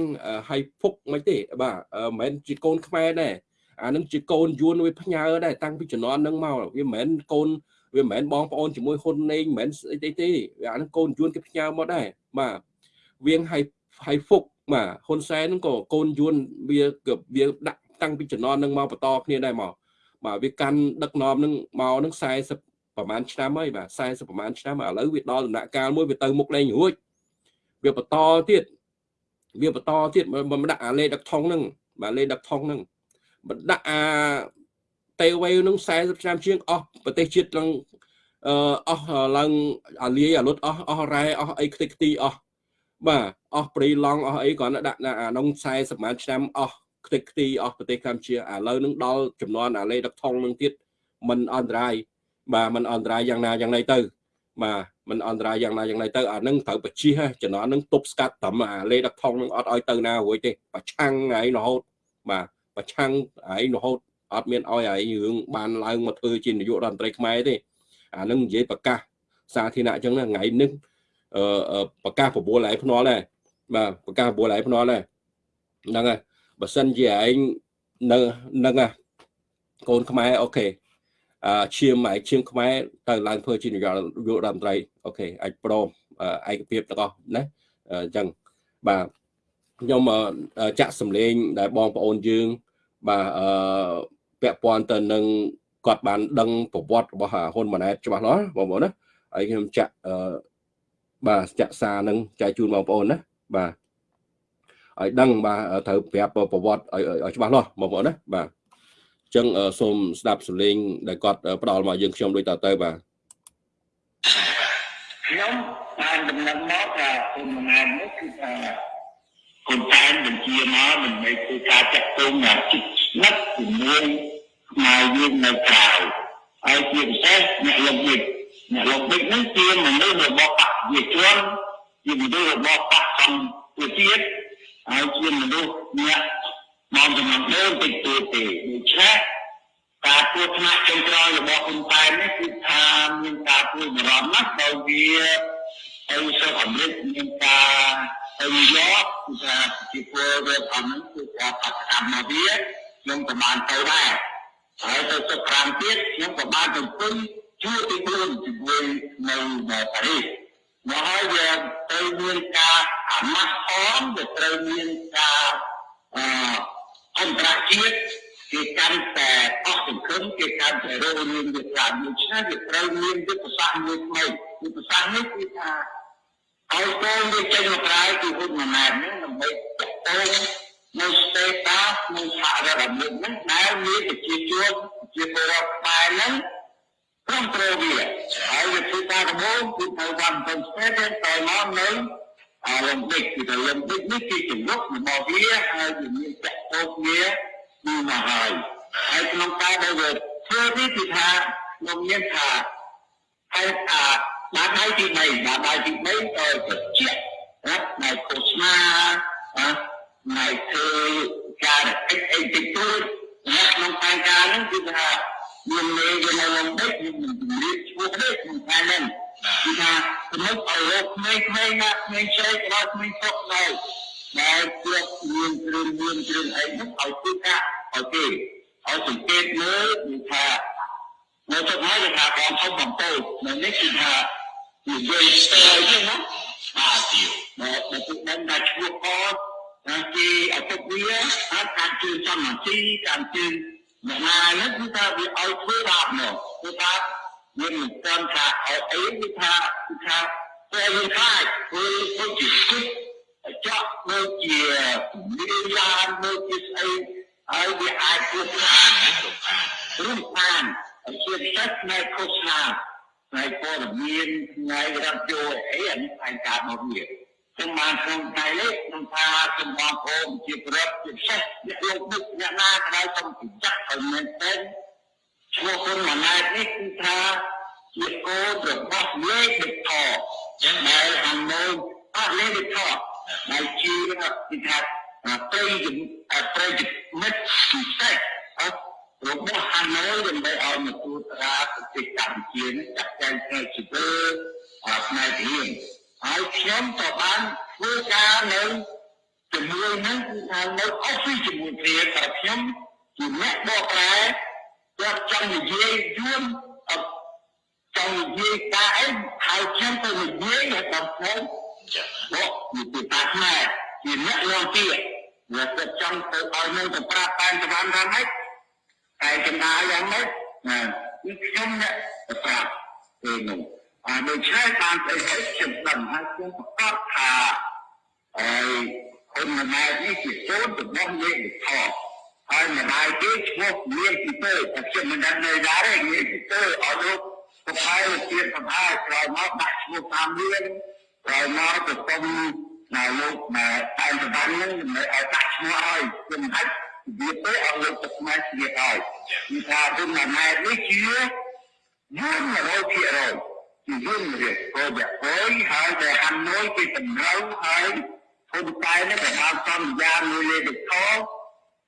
A: ហៃភុកមិនទេបាទមិនមែនជាកូនខ្មែរដែរអានឹងជាកូនយួនវាផ្ញើដែរតាំងពីជំនាន់នឹងមកវាមិនមែនកូនវាមិនមែនបងប្អូនជាមួយហ៊ុនណេងមិនមែនអីទេទេអានឹងកូនយួនគេផ្ញើមកដែរបាទ វៀងហៃហៃភុកបាទហ៊ុនសែនហ្នឹងក៏កូនយួនវាវាដាក់តាំងពីជំនាន់នឹងមកបន្តគ្នាដែរមកបាទវាកាន់ដឹកនាំនឹងមកនឹង40ប្រហែលឆ្នាំហើយបាទ40ប្រហែលឆ្នាំឥឡូវវាដល់ដំណាក់កាលមួយវាទៅមុខលែងរួចវាបន្តទៀតវាបន្តទៀតមិនដាក់អាលេដឹកថងហ្នឹងបាទលេដឹកថងហ្នឹងមិនដាក់អាតេវេនឹង40ឆ្នាំជាងអស់ប្រទេសជាតិឡើងអឺអស់ឡើងអាលាយអាលុតអស់អស់រ៉ែអស់អីខ្ទេចខ្ទីអស់ បាទអស់ព្រីឡង់អស់អីគ្រាន់តែដាក់អាក្នុង40ម៉ានឆ្នាំអស់ខ្ទេចខ្ទីអស់ប្រទេសកម្ពុជាឥឡូវនឹងដល់ចំនួនអាលេដឹកថងនឹងទៀតมันអន្តរាយបាទมันអន្តរាយយ៉ាងណាយ៉ាងណីទៅបាទมันអន្តរាយយ៉ាងណាយ៉ាងណីទៅអានឹងត្រូវបជិះចំណន់នឹងទប់ស្កាត់ត្រឹមអាលេដឹកថងនឹងអត់ឲ្យទៅណារួចទេប្រឆាំងឯងរហូតបាទប្រឆាំងឯងរហូតអត់មានឲ្យឯងរឿងបានឡើងមកធ្វើជានាយករដ្ឋមន្ត្រីខ្មែរទេអានឹងនិយាយប្រកាសសាធារណៈអញ្ចឹងថ្ងៃនេះអឺ ប្រកាសប្រមូលឯងភ្នាល់ដែរបាទប្រកាសប្រមូលឯងភ្នាល់ដែរហ្នឹងហើយបើសិនជាឯងនៅនឹងកូនខ្មែរអូខេអឺឈាមឯឈាមខ្មែរទៅឡើងធ្វើជានាយករដ្ឋមន្ត្រីអូខេអាចព្រមឯកភាពទាំងអស់ណាអញ្ចឹងបាទខ្ញុំចាក់សម្លេងដែលបងប្អូនយើងបាទអឺពាក់ព័ន្ធទៅនឹងគាត់បានដឹងប្រវត្តិរបស់ហ៊ុនម៉ាណែតច្បាស់លាស់បងប្អូនណាហើយខ្ញុំចាក់អឺ បាទចាក់សារនឹងចែកជូនបងប្អូនណាបាទឲ្យដឹងបាទត្រូវប្រាប់ប្រវត្តិឲ្យច្បាស់លាស់បងប្អូនណាបាទអញ្ចឹងសូមស្ដាប់សំឡេងដែលគាត់ផ្ដល់មកយើងខ្ញុំដូចតទៅបាទ
D: ខ្ញុំបានដំណឹងមកថាគុណម៉ែនេះគឺថាគុណតែនបញ្ជាមកដើម្បីធ្វើការចាក់ទងយ៉ាងជិតស្និទ្ធជាមួយខ្មែរយើងនៅក្រៅហើយជាពិសេសអ្នកលោកនេះ អ្នកលោកនេះនឹងជាមនុស្សរបស់បព្វជិជនជាមនុស្សរបស់បព្វសង្ឃជាតិហើយជាមនុស្សអ្នកមកចំណងដើមតិចតួចទេដូច្នេះការពួតថ្នាក់ចុងក្រោយរបស់ហ៊ុនសែននេះគឺថាមានការព្រួយបារម្ភណាស់ដោយវាទៅសិស្សអាមេរិកមានការទៅយកគឺថាជាពលរដ្ឋអហ្នឹងគឺការបដកម្មមកវាខ្ញុំក៏បានទៅដែរហើយទៅសិស្ស5ទៀតខ្ញុំក៏បានទៅពេញ ជួទី4ជាមួយនៅប៉ារីសមកហើយវាទៅមានការអាម៉ាស់អមវាត្រូវមានការអអន្តរជាតិគេកាន់តែអស់សង្ឃឹមគេកាន់តែរងរឿងវាច្រើនដូច្នេះវាត្រូវមានយុទ្ធសាស្ត្រមួយថ្មីយុទ្ធសាស្ត្រនេះគឺថាឲ្យកូនវាចេញមកក្រៅពីហ៊ុនម៉ាណែតនេះដើម្បីតកតងនៅស្តេតាសនៅសហរដ្ឋអាមេរិកហ្នឹងដែលមានប្រជាជនជាពលរដ្ឋខ្មែរហ្នឹង ព្រមព្រៀងវាហើយវាធ្វើការដំបូងគឺទៅវ៉ាន់ទៅស្ពេនទៅឡើងនៅអាឡឹមបិកគឺថាឡឹមបិកនេះគឺចំណុចរបស់វាហើយវាមានចាក់ពោកវាគឺមកហើយហើយក្នុងការដែលវាធ្វើនេះគឺថាខ្ញុំមានថាហេតុអាបាត់ដៃទី3បាត់ដៃទី3ក៏ជាជារាប់នៅឃោសនាណានៅធ្វើការអីអីតិចតួចក្នុងការការហ្នឹងគឺថា មានមេវានៅក្នុងដេកមានជំរាបឈ្មោះនេះក្នុងផែនហ្នឹងគឺថាសម្រាប់ឲ្យរកក្មេងៗណាក្មេងឆ្លៃក៏ដល់ក្មេងស្រុកដែរដែលជាមានគ្រឿងមានគ្រឿងអីហ្នឹងឲ្យធ្វើការឲ្យគេឲ្យសង្កេតមើលគឺថានៅទឹកហើយគេថាបងធំបំពោចនៅនេះគឺថានិយាយស្ទើរទេណាបាទទៀវមកមកទឹកដឹងថាឈ្មោះកណាគេអតុវាអាចការជឿសមាធិការជឿ អ្នកណានេះគឺថាវាឲ្យធ្វើបាបមកធ្វើបាបមានមិនទាន់ថាឲ្យអីគឺថាគឺថាពេលយើងខ្លាចធ្វើធ្វើជាគិតចាក់ដូចជាមានឡានដូចជាស្អីហើយវាអាចធ្វើបានណាលោកខានរំខានជាពិសេសផ្នែកឃោសនាផ្នែកព័ត៌មានផ្នែករ៉ាឌីយ៉ូអីអានេះផ្នែកការមកវា ខ្ញុំបានក្នុងថ្ងៃនេះខ្ញុំថាខ្ញុំបងប្អូនជាប្រដ្ឋជាពិសេសអ្នកលោកដឹកអ្នកណាក៏ដោយសូមប្រយ័ត្នឲ្យមែនទែនឈ្មោះគុណម៉ាណែតនេះគឺថាជាកូនរបស់លេខដឹកថចឹងដែលអានូអត់លេខដឹកថដែលជាគឺថាប្រៃប្រៃមិត្តពិសេសរបស់ហាណូយដើម្បីឲ្យមកទូត្រាប្រទេសកម្ពុជានេះចាក់ចែងផ្នែកជីវិតផ្នែករៀន ហើយខ្ញុំក៏បានធ្វើការនៅជាមួយនឹងគឺថានៅ office ជាមួយគ្នាតែខ្ញុំជាអ្នកបកប្រែគាត់ចង់និយាយយួនចង់និយាយការអីហើយខ្ញុំទៅនិយាយដល់ខ្ញុំបកនិយាយតាខ្មែរជាអ្នកនាំពាក្យវាគាត់ចង់ទៅឲ្យនៅទៅប្រាប់តាមសវណ្ណថាម៉េចតែចំណាយយ៉ាងម៉េចណាគឺខ្ញុំអ្នកទៅប្រាប់ពេលនោះអា ដូច្នេះបានទៅខ្ញុំដឹងហើយខ្ញុំប្រកាសថាហើយគុណម្ដាយនេះជាកូនរបស់យើងថោហើយម្ដាយគេឈ្មោះមានពីទៅតែខ្ញុំមិនដឹងនៅដែរទេមានពីទៅឲ្យលោកប្រផាយជាប្រផាយក្រោយមកដាក់ឈ្មោះតាមមានក្រោយមកទៅសុំណាលោកមកតែប្របាននឹងមិនឲ្យដាក់ឈ្មោះឲ្យខ្ញុំអាចវាទៅឲ្យលោកទៅខ្មែរជាឲ្យគឺថាគុណម្ដាយនេះជាយល់100% ជាយល់រៀបក៏បែបហើយតែហាន់មួយគេតម្រូវហើយហ៊ុនតែនេះក៏បានសន្យាមួយលេខខ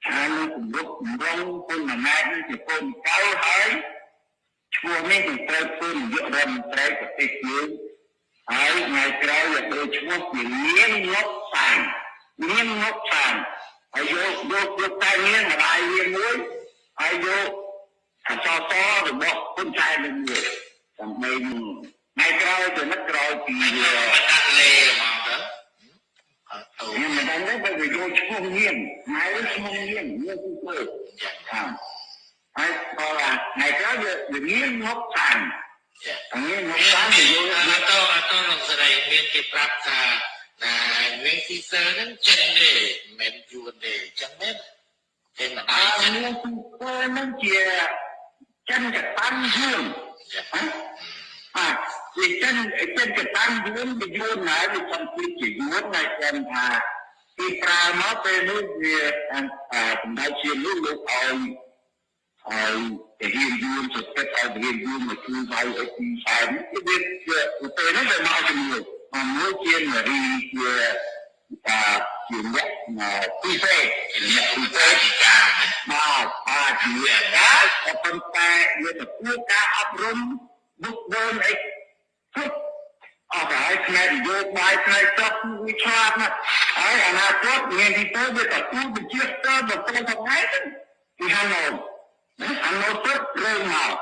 D: ហើយនឹងគម្រប់គម្រងហ៊ុនម៉ាណែតនេះជាកូនកៅហើយឈ្មោះនេះនឹងត្រូវធ្វើនាយករដ្ឋមន្ត្រីប្រទេសយើងហើយថ្ងៃក្រោយវាដូចឈ្មោះជាមានងប់សានមានងប់សានហើយយកយកយកតែមានម្ដាយវាមួយហើយយកអសសរបស់ហ៊ុនសែននឹងមួយដើម្បីថ្ងៃ ក្រោយទៅនឹកក្រោយពីដាក់លេមកទៅខ្ញុំមិនដឹងទេបើវាយកឈ្មោះញៀនម៉ែឈ្មោះញៀនញៀនគឺធ្វើចាហើយក៏ថ្ងៃក្រោយវាញៀនមកខាងញៀនមកខាងវាយកអត់ទៅអត់ទៅនឹងស្រីមានគេប្រាប់ថាណាវិញស៊ីសើហ្នឹងចិនទេមិនមែនយួនទេអញ្ចឹងមែនទេមិនដែរចិនមានស៊ីសើហ្នឹងជាចិនកតាំងយួនបាទ វាចិនចិនកតាំងយួនវាយួនហើយវាសំពីជាយួនហើយគាត់ថាពីប្រើមកពេលនោះវាសម្ដេចជានោះលោកឲ្យហើយទៅរៀនយួនទៅទឹកឲ្យរៀនយួនមកជួយវាយឲ្យទីផ្សារនេះវាពេលនោះវាមកជាមួយមួយជានារីជាតាជាអ្នកពីពេអ្នកពីពេចាមកអាជាដែរក៏ប៉ុន្តែវាទៅគួរការអប់រំបុគ្គលអី គ្រប់អត់ហើយផ្នែកនយោបាយផ្នែកទឹកវាឆ្លាតណាស់ហើយអនាគតមានទីទៅវាទៅគូបញ្ជាស្ទើរដល់ពេលថ្ងៃហ្នឹងពីហាណូហាណូទឹករើមក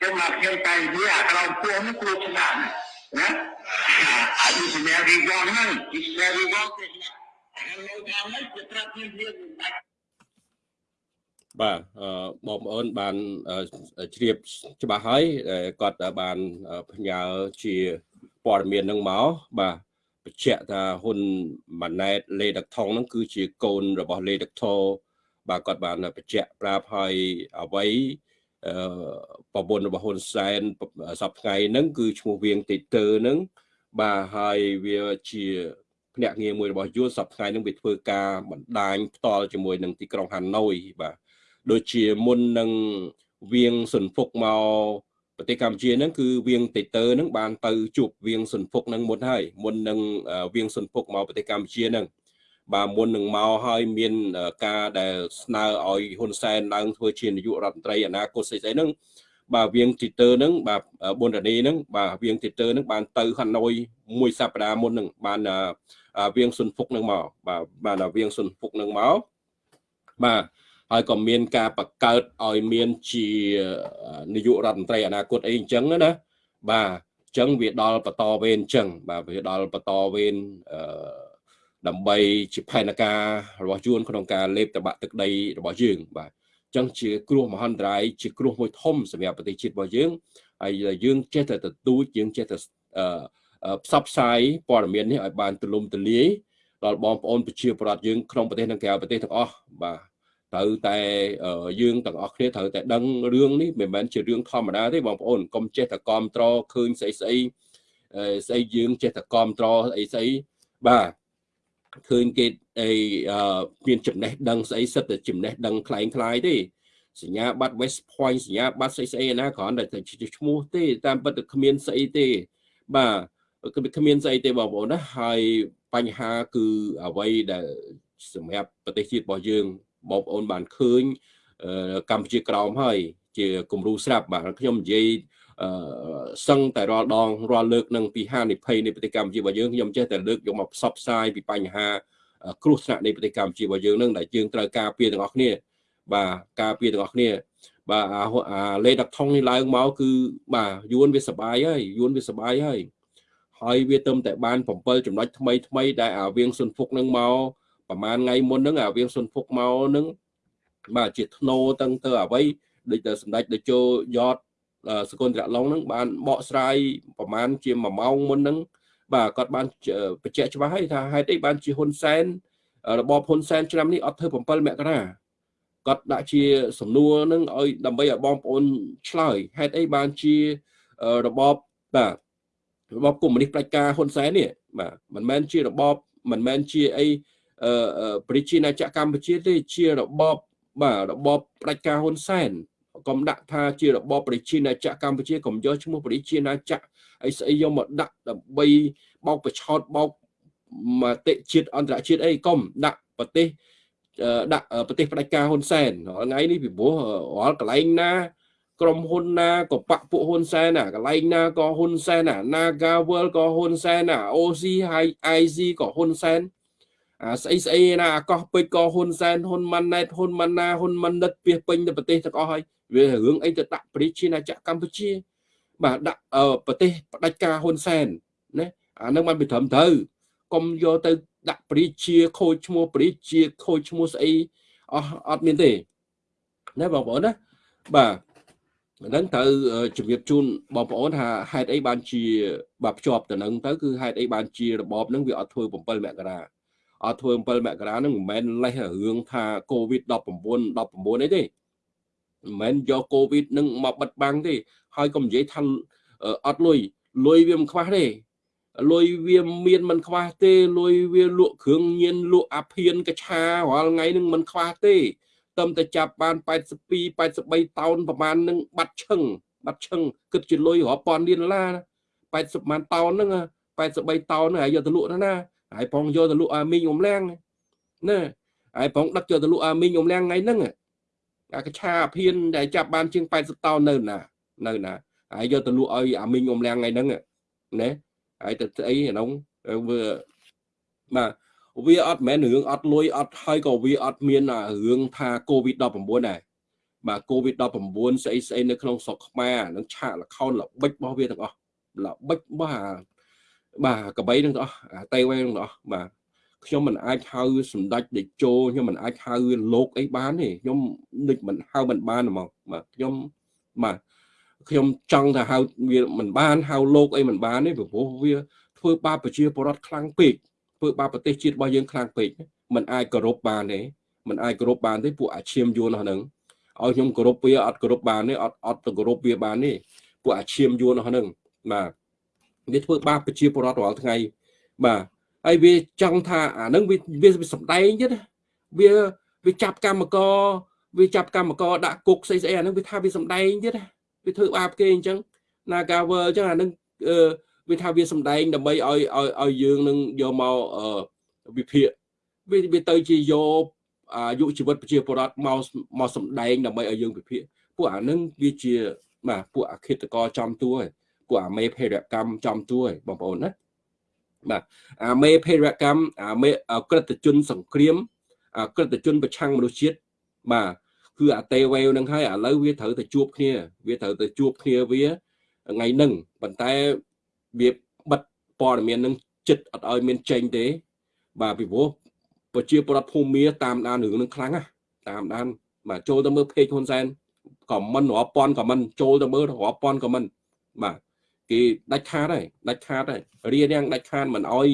D: ចឹងមកខ្ញុំតែនិយាយអាក្រោមពោះនេះគួរឆ្លាតណាអាយុសម្រាប់រីវងហ្នឹងពីសម្រាប់រីវងទេហើយនៅតាមនេះគឺប្រាប់ខ្ញុំវាមិនដាច់
A: បាទអឺបងប្អូនបានជ្រាបច្បាស់ហើយគាត់បានផ្ញើជាព័ត៌មាននឹងមកបាទបញ្ជាក់ថាហ៊ុនម៉ាណែតលេដឹកថងហ្នឹងគឺជាកូនរបស់លេដឹកថោបាទគាត់បានបញ្ជាក់ប្រាប់ឲ្យអ្វីអឺប្រពន្ធរបស់ហ៊ុនសែនសប្ថ្ងៃហ្នឹងគឺឈ្មោះវៀងតេទើហ្នឹងបាទហើយវាជាភ្នាក់ងារមួយរបស់យួនសប្ថ្ងៃហ្នឹងវាធ្វើការបណ្ដាញផ្ទាល់ជាមួយនឹងទីក្រុងហាណូយបាទ ដូចជាមុននឹងវៀងសុនហ្វុកមកប្រទេសកម្ពុជាហ្នឹងគឺវៀងតេទើហ្នឹងបានទៅជួបវៀងសុនហ្វុកហ្នឹងមុនហើយមុននឹងវៀងសុនហ្វុកមកប្រទេសកម្ពុជាហ្នឹងបាទមុននឹងមកហើយមានការដែលស្នើឲ្យហ៊ុនសែនឡើងធ្វើជានាយករដ្ឋមន្ត្រីអនាគតស្អីស្អីហ្នឹងបាទវៀងទីទើហ្នឹងបាទប៊ុនរនីហ្នឹងបាទវៀងទីទើហ្នឹងបានទៅហាណូយមួយសប្តាហ៍មុនហ្នឹងបានវៀងសុនហ្វុកហ្នឹងមកបាទបានវៀងសុនហ្វុកហ្នឹងមកបាទ ហើយក៏មានការបង្កើតឲ្យមានជានាយករដ្ឋមន្ត្រីអនាគតអីអញ្ចឹងណាបាទអញ្ចឹងវាដល់បន្តវេនអញ្ចឹងបាទវាដល់បន្តវេនអឺដើម្បីជាផែនការរបស់យួនក្នុងការលេបតបាក់ទឹកដីរបស់យើងបាទអញ្ចឹងជាគ្រោះមហន្តរាយជាគ្រោះមួយធំសម្រាប់ប្រទេសជាតិរបស់យើងហើយយើងចេះតែទទូចយើងចេះតែផ្សព្វផ្សាយព័ត៌មាននេះឲ្យបានទូលំទូលាយដល់បងប្អូនប្រជាពលរដ្ឋយើងក្នុងប្រទេសនិងក្រៅប្រទេសទាំងអស់បាទ ត្រូវតែយើងទាំងអស់គ្នាត្រូវតែដឹងរឿងនេះមិនមែនជារឿងធម្មតាទេបងប្អូនកុំចេះតែគ្រប់ត្រឃើញស្អីស្អីស្អីយើងចេះតែគ្រប់ត្រអីស្អីបាទឃើញគេអីមានចំណេះដឹងស្អីសិតតែចំណេះដឹងคล้ายคล้ายទេសញ្ញាបត្រ West Point សញ្ញាបត្រស្អីស្អីណាគ្រាន់តែឈ្មោះទេតាមពិតគ្មានស្អីទេបាទគ្មានស្អីទេបងប្អូនណាហើយបញ្ហាគឺអ្វីដែលសម្រាប់ប្រទេសជាតិរបស់យើង បងប្អូនបានឃើញកម្ពុជាក្រោមហើយ ជាគំរូស្រាប់បាទខ្ញុំនិយាយអឺសឹងតែរាល់ដងរាល់លើកនឹងពីហានិភ័យនៃប្រទេសកម្ពុជារបស់យើងខ្ញុំចេះតែលើកយកមកផ្សព្វផ្សាយពីបញ្ហា គ្រោះថ្នាក់នៃប្រទេសកម្ពុជារបស់យើងនឹងដែលយើងត្រូវការពារទាំងអស់គ្នា បាទការពារទាំងអស់គ្នា បាទអាលេដកថងនេះឡើងមកគឺបាទយួនវាសបាយហើយយួនវាសបាយហើយហើយវាទៅតែបាន7ចំណុចថ្មីថ្មីដែលអាវៀងសុនហ្វុកនឹងមក ប្រហែលថ្ងៃមុនហ្នឹងអាវៀងសុនហ្វុកមកហ្នឹងបាទជាធ្នោតឹងទៅអ្វីដូចតែសម្ដេចតេជោយ៉តសកុនត្រឡុងហ្នឹងបានបកស្រាយប្រហែលជា1ម៉ោងមុនហ្នឹងបាទគាត់បានបញ្ជាក់ច្បាស់ហើយថាហេតុអីបានជាហ៊ុនសែនរបបហ៊ុនសែនឆ្នាំនេះអត់ធ្វើ7មករាគាត់ដាក់ជាសំណួរនឹងឲ្យដើម្បីឲ្យបងប្អូនឆ្លើយហេតុអីបានជារបបបាទរបបកុម្មុយនីសផ្ដាច់ការហ៊ុនសែននេះបាទមិនមែនជារបបមិនមែនជាអី ប្រជាណាចក្រកម្ពុជាទេជារបបបាទរបបផ្ដាច់ការហ៊ុនសែនកុំដាក់ថាជារបបប្រជាណាចក្រកម្ពុជាកុំយកឈ្មោះប្រជាណាចក្រអីស្អីយកមកដាក់ដើម្បីបោកប្រឆោតបោកមតិជាតិអន្តរជាតិអីកុំដាក់ប្រទេសដាក់ប្រទេសផ្ដាច់ការហ៊ុនសែនថ្ងៃនេះពីព្រោះរាល់កន្លែងណាក្រុមហ៊ុនណាក៏បាក់ពួកហ៊ុនសែនណាកន្លែងណាក៏ហ៊ុនសែនណា Naga World ក៏ហ៊ុនសែនណា OC High IC ក៏ហ៊ុនសែនអា ស្អីស្អីណាអាកោះពេជ្រក៏ហ៊ុនសែនហ៊ុនម៉ាណែតហ៊ុនម៉ាណាហ៊ុនម៉ាណិតពីពេញទៅប្រទេសទាំងអស់ហើយវារឿងអីទៅដាក់ប្រជាណាចក្រកម្ពុជា បាទដាក់ប្រទេសផ្ដាច់ការហ៊ុនសែនណាអានឹងបានពីត្រឹមត្រូវកុំយកទៅដាក់ប្រជាខូចឈ្មោះប្រជាខូចឈ្មោះស្អីអស់អត់មានទេណាបងប្អូនណាបាទហ្នឹងត្រូវជំរាបជូនបងប្អូនថាហេតុអីបានជាបាទភ្ជាប់ទៅនឹងទៅគឺហេតុអីបានជារបបហ្នឹងវាអត់ធ្វើ7មករា អត់ធ្វើ7មករាហ្នឹងមិនមែនលេះរឿងថា COVID 19 19អីទេមិនមែនយកកូវីដនឹងមកបិទបាំងទេ ហើយកុំនិយាយថាអត់លុយលុយវាមិនខ្វះទេលុយវាមានមិនខ្វះទេលុយវាលក់គ្រឿងញៀនលក់អាភៀនកឆារាល់ថ្ងៃនឹងមិនខ្វះទេតំតែចាប់បាន82 83តោនប្រហែលនឹងបាត់ឈឹងបាត់ឈឹងគិតជាលុយរាប់ពាន់លានដុល្លារ80ម៉ានតោនហ្នឹង83តោនហ្នឹងហើយយកទៅលក់ណា ហើយផងយកទៅលក់អាមីងអ៊ំឡាំងណាហើយផងដឹកយកទៅលក់អាមីងអ៊ំឡាំងថ្ងៃហ្នឹងអាកឆាភៀនដែលចាប់បានជាង80តោននៅណានៅណាហើយយកទៅលក់ឲ្យអាមីងអ៊ំឡាំងថ្ងៃហ្នឹងណាហើយទៅស្អីក្នុងវាបាទវាអត់មែនរឿងអត់លុយអត់ហើយក៏វាអត់មានរឿងថា COVID-19 ដែរបាទ COVID-19 ស្អីស្អីនៅក្នុងស្រុកខ្មែរនឹងឆាកលខោនល្បិចរបស់វាទាំងអស់ល្បិចរបស់អា បាទកបីនឹងទាំងអស់អាតេវេនឹងទាំងអស់បាទខ្ញុំមិនអាចហៅសម្ដេចតេជោខ្ញុំមិនអាចហៅលោកអីបានទេខ្ញុំនឹកមិនហៅមិនបានហ្មងបាទខ្ញុំបាទខ្ញុំចង់ថាហៅវាមិនបានហៅលោកអីមិនបានទេព្រោះវាធ្វើបាបប្រជាពលរដ្ឋខ្លាំងពេកធ្វើបាបប្រទេសជាតិរបស់យើងខ្លាំងពេកมันអាចគោរពបានទេมันអាចគោរពបានទេពួកអាឈាមយួនហ្នឹងឲ្យខ្ញុំគោរពវាអត់គោរពបានទេអត់អត់ទៅគោរពវាបានទេពួកអាឈាមយួនហ្នឹងបាទ វាធ្វើបាបប្រជាពលរដ្ឋរាល់ថ្ងៃបាទហើយវាចង់ថាអានឹងវាវាសំដែងទៀតវាវាចាប់កម្មករវាចាប់កម្មករដាក់គុកស្អីស្អីអានឹងវាថាវាសំដែងទៀតវាធ្វើបាបគេអញ្ចឹង Nagawer អញ្ចឹងអានឹងអឺវាថាវាសំដែងដើម្បីឲ្យឲ្យឲ្យយើងនឹងយកមកវិភាគវាវាទៅជាយកអាយុជីវិតប្រជាពលរដ្ឋមកមកសំដែងដើម្បីឲ្យយើងវិភាគពួកអានឹងវាជាបាទពួកអခိតកចំតួ ពួកអាមេភេរកម្មចំជួយបងប្អូនណាបាទអាមេភេរកម្មអាមេក្រិតជនសង្គ្រាមអាក្រិតជនប្រឆាំងមនុស្សជាតិបាទគឺអាតេវេវនឹងហើយឥឡូវវាត្រូវទៅជួបគ្នា វាត្រូវទៅជួបគ្នាវាថ្ងៃហ្នឹងប៉ុន្តែវាបិទព័ត៌មាននឹងចិត្តអត់ឲ្យមានចេញទេ បាទពីព្រោះប្រជាពលរដ្ឋភូមិមាតាមដានរឿងនឹងខ្លាំងណាស់តាមដានបាទចូលទៅមើល page ហ៊ុនសែនខមមិនរាប់ពាន់ខមមិនចូលទៅមើលរាប់ពាន់ខមមិនបាទ គេដាច់ខាតហើយដាច់ខាតហើយរៀនយ៉ាងដាច់ខាតមិនអោយ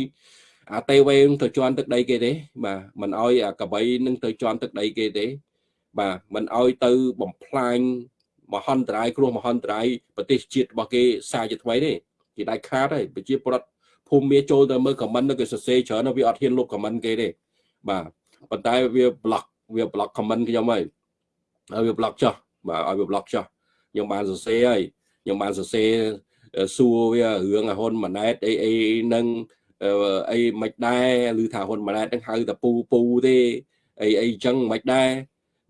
A: អាតេវេទៅជន់ទឹកដីគេទេបាទមិនអោយអាកបៃនឹងទៅជន់ទឹកដីគេទេ បាទមិនអោយទៅបំផ្លាញមហន្តរាយគ្រោះមហន្តរាយប្រទេសជាតិរបស់គេសារជាថ្មីទេគេដាច់ខាតហើយប្រជាពលរដ្ឋភូមិមាចូលទៅមើលខមមិនគេសរសេរច្រើនវាអត់ហ៊ានលុបខមមិនគេទេបាទប៉ុន្តែវាប្លុកវាប្លុកខមមិនខ្ញុំហើយហើយវាប្លុកចោះបាទឲ្យវាប្លុកចោះខ្ញុំបានសរសេរហើយខ្ញុំបានសរសេរ សួរវារឿងហ៊ុនម៉ាណែតអីអីនឹងអីមិនដែរឬថាហ៊ុនម៉ាណែតនឹងហៅតែពូពូទេអីអីចឹងមិនដែរ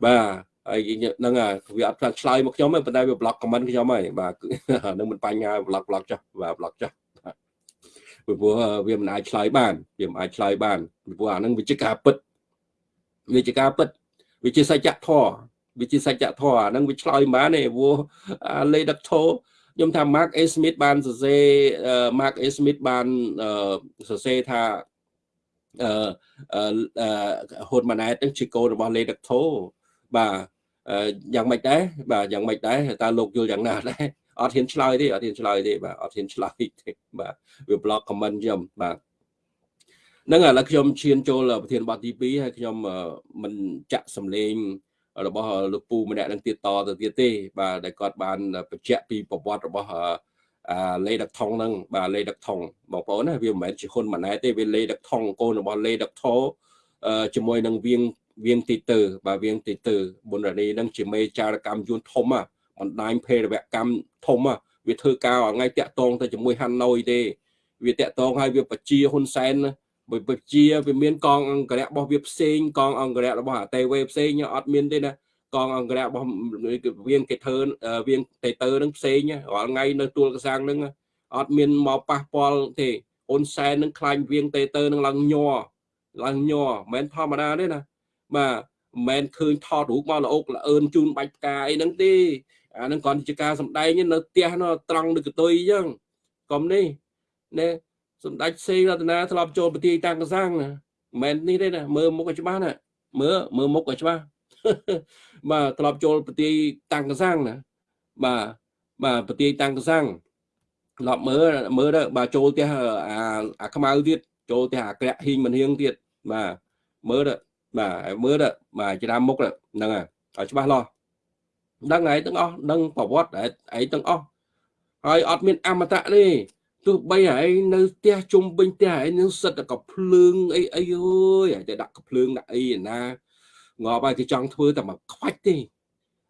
A: បាទហើយហ្នឹងវាអត់ឆ្លើយមកខ្ញុំទេប៉ុន្តែវាប្លុកខមមិនខ្ញុំហើយបាទនឹងមិនបញ្ហាប្លុកប្លុកចុះបាទប្លុកចុះពីព្រោះវាមិនអាចឆ្លើយបានវាមិនអាចឆ្លើយបានពីព្រោះអាហ្នឹងវាជាការពិតវាជាការពិតវាជាសច្ចធម៌វាជាសច្ចធម៌អាហ្នឹងវាឆ្លើយមិនបានទេព្រោះលេដកធោ ខ្ញុំថា Mark A Smith បានសរសេរ Mark A Smith បានសរសេរថាអឺហ៊ុនម៉ាណែតនឹងជាកូនរបស់លេដកធោបាទយ៉ាងម៉េចដែរបាទយ៉ាងម៉េចដែរតើលោកយល់យ៉ាងណាដែរអត់ហ៊ានឆ្លើយទេអត់ហ៊ានឆ្លើយទេបាទអត់ហ៊ានឆ្លើយទេបាទវា block comment ខ្ញុំបាទហ្នឹងឥឡូវខ្ញុំឈានចូលប្រធានបទទី2ហើយខ្ញុំមិនចាក់សម្លេង របស់លោកពូម្នាក់នឹងទៀតតទៅទៀតទេបាទដែលគាត់បានបញ្ជាក់ពីប្រវត្តិរបស់អាលេដឹកថងហ្នឹងបាទលេដឹកថងបងប្អូនណាវាមិនមែនជាហ៊ុនម៉ាណែតទេវាលេដឹកថងកូនរបស់លេដឹកថោជាមួយនឹងវៀងវៀងទីទើបាទវៀងទីទើប៊ុនរនីនឹងជាមេចារកម្មយួនធំបណ្ដាញភេរវកម្មធំវាធ្វើការថ្ងៃតាក់តងទៅជាមួយហាណូយទេវាតាក់តងឲ្យវាបជាហ៊ុនសែន បើបជាវាមានកងអង្គរៈរបស់វាផ្សេងកងអង្គរៈរបស់អាតេវេផ្សេងអត់មានទេណាកងអង្គរៈរបស់វៀងគេធ្វើវៀងតេតើនឹងផ្សេងរាល់ថ្ងៃនៅទួលកសាងនឹងអត់មានមកប៉ះពាល់ទេហ៊ុនសែននឹងខ្លាញ់វៀងតេតើនឹងឡើងញ័រឡើងញ័រមិនមែនធម្មតាទេណាបាទមិនមែនឃើញថតរូបមកល្អុកល្អឿនជូនបាច់ផ្កាអីហ្នឹងទេអាហ្នឹងគ្រាន់ជាការសំដែងនៅផ្ទះនោះត្រង់នៅកតុយអញ្ចឹងកុំនេះណែ សម្ដេចសេរតនាធ្លាប់ចូលប្រទីតាំងកសាំងណាមិនមែននេះទេណាមើលមុខឲ្យច្បាស់ណាមើលមើលមុខឲ្យច្បាស់បាទធ្លាប់ចូលប្រទីតាំងកសាំងណាបាទបាទប្រទីតាំងកសាំងធ្លាប់មើលមើលទៅបាទចូលផ្ទះអាអាខ្មៅទៀតចូលផ្ទះអាក្រាក់ហ៊ីងមិនហៀងទៀតបាទមើលទៅបាទមើលទៅបាទច្រាមមុខហ្នឹងហើយឲ្យច្បាស់លាស់ដឹងឯងទាំងអស់ដឹងប្រវត្តិឯងទាំងអស់ហើយអត់មានអមតៈទេ ទោះបីឯងនៅផ្ទះជុំវិញផ្ទះឯងនឹងសិតតែកភ្លើងអីអីអើយតែដាក់កភ្លើងដាក់អីណាងាប់ហើយគេចង់ធ្វើតែមកខ្វាច់ទេ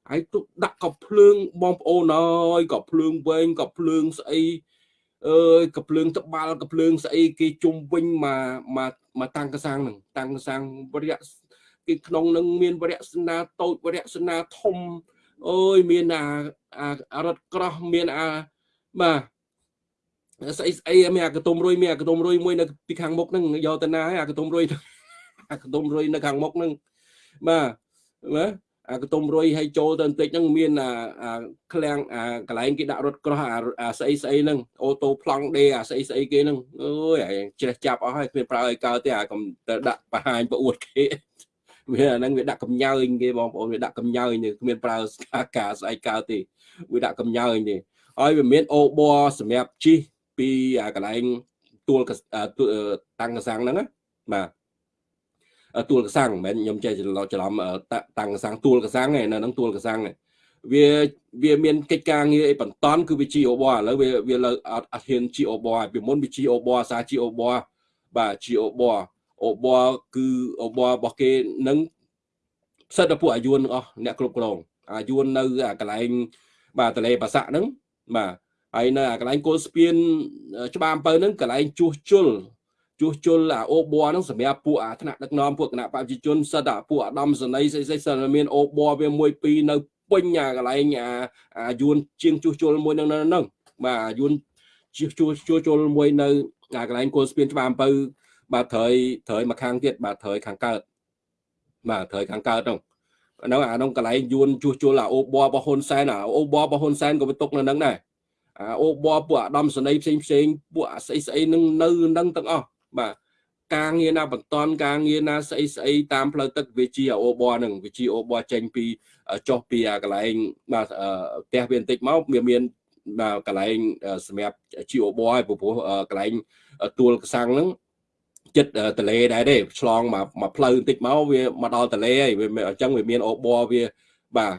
A: ហើយទុកដាក់កភ្លើងបងប្អូនអើយកភ្លើងវែងកភ្លើងស្អីអើយកភ្លើងត្បាល់កភ្លើងស្អីគេជុំវិញមកមកមកតាំងកសាំងហ្នឹងតាំងកសាំងវរៈគេក្នុងនឹងមានវរៈសនាតូចវរៈសនាធំអើយមានអាអារត់ក្រោះមានអាបាទ ស្អីស្អីមានអាកតុំរុយមានអាកតុំរុយមួយនៅពីខាងមុខហ្នឹងយកទៅណាហើយអាកតុំរុយអាកតុំរុយនៅខាងមុខហ្នឹងបាទណាអាកតុំរុយឲ្យចូលទៅបន្តិចហ្នឹងមានអាអាឃ្លាំងអាកន្លែងគេដាក់រត់ក្រោះអាស្អីស្អីហ្នឹងអូតូប្លង់ដេអាស្អីស្អីគេហ្នឹងអើយជ្រះចាប់អស់ហើយគ្មានប្រើឲ្យកើតទេអាកុំទៅដាក់បង្ហាញប្រអួតគេវាអាហ្នឹងវាដាក់កំញើញគេបងប្អូនវាដាក់កំញើញទេគ្មានប្រើការស្អីកើតទេវាដាក់កំញើញទេហើយវាមានអូបសម្រាប់ជី ពីកន្លែងទួលតាំងកសាំងហ្នឹងណាបាទទួលកសាំងមិនមែនខ្ញុំចេះច្រឡំច្រឡំតាំងកសាំងទួលកសាំងឯនៅហ្នឹងទួលកសាំងវាវាមានកិច្ចការងារអីបន្តគឺវា GO ឥឡូវវាវាលើអត់អត់ហ៊ាន GO ពីមុនវា GO អាសា GO បាទ GO អូបគឺអូបរបស់គេនឹងផ្សិតដល់ពួកអាយុនអស់អ្នកគ្រប់គ្រងអាយុននៅកន្លែងបាទតលេបាសាក់ហ្នឹងបាទ ហើយនៅកន្លែងគល់ស្ពានច្បារអំពៅហ្នឹងកន្លែងជួសជុលជួសជុលអាអូប័រហ្នឹងសម្រាប់ពួកអាថ្នាក់ដឹកនាំពួកគណៈប្រជាជនសិតអាពួកអាដាមសនីស្អីស្អីសិតមានអូប័រវាមួយពីរនៅពេញអាកន្លែងអាអាយួនជាងជួសជុលមួយហ្នឹងហ្នឹងបាទអាយួនជួសជួសជួសជុលមួយនៅអាកន្លែងគល់ស្ពានច្បារអំពៅបាទត្រូវត្រូវមកខាងទៀតបាទត្រូវខាងកើតបាទត្រូវខាងកើតហ្នឹងនៅអាក្នុងកន្លែងយួនជួសជុលអាអូប័ររបស់ហ៊ុនសែនអាអូប័ររបស់ហ៊ុនសែនក៏វាຕົកនៅហ្នឹងដែរ អាអូបពួកអាដាមសនីផ្សេងផ្សេងពួកអាស្អីស្អីនឹងនៅនឹងទាំងអស់បាទការងារណាបន្តការងារណាស្អីស្អីតាមផ្លូវទឹកវាជាអូបហ្នឹងវាជាអូបចេញពីចុះពីអាកន្លែងបាទផ្ទះវាបន្តិចមកវាមានបាទកន្លែងសម្រាប់ជាអូបឲ្យព្រោះកន្លែងទួលកសាំងហ្នឹងចិត្តតលេដែរទេឆ្លងមកមកផ្លូវបន្តិចមកវាមកដល់តលេហើយវាអញ្ចឹងវាមានអូបវាបាទ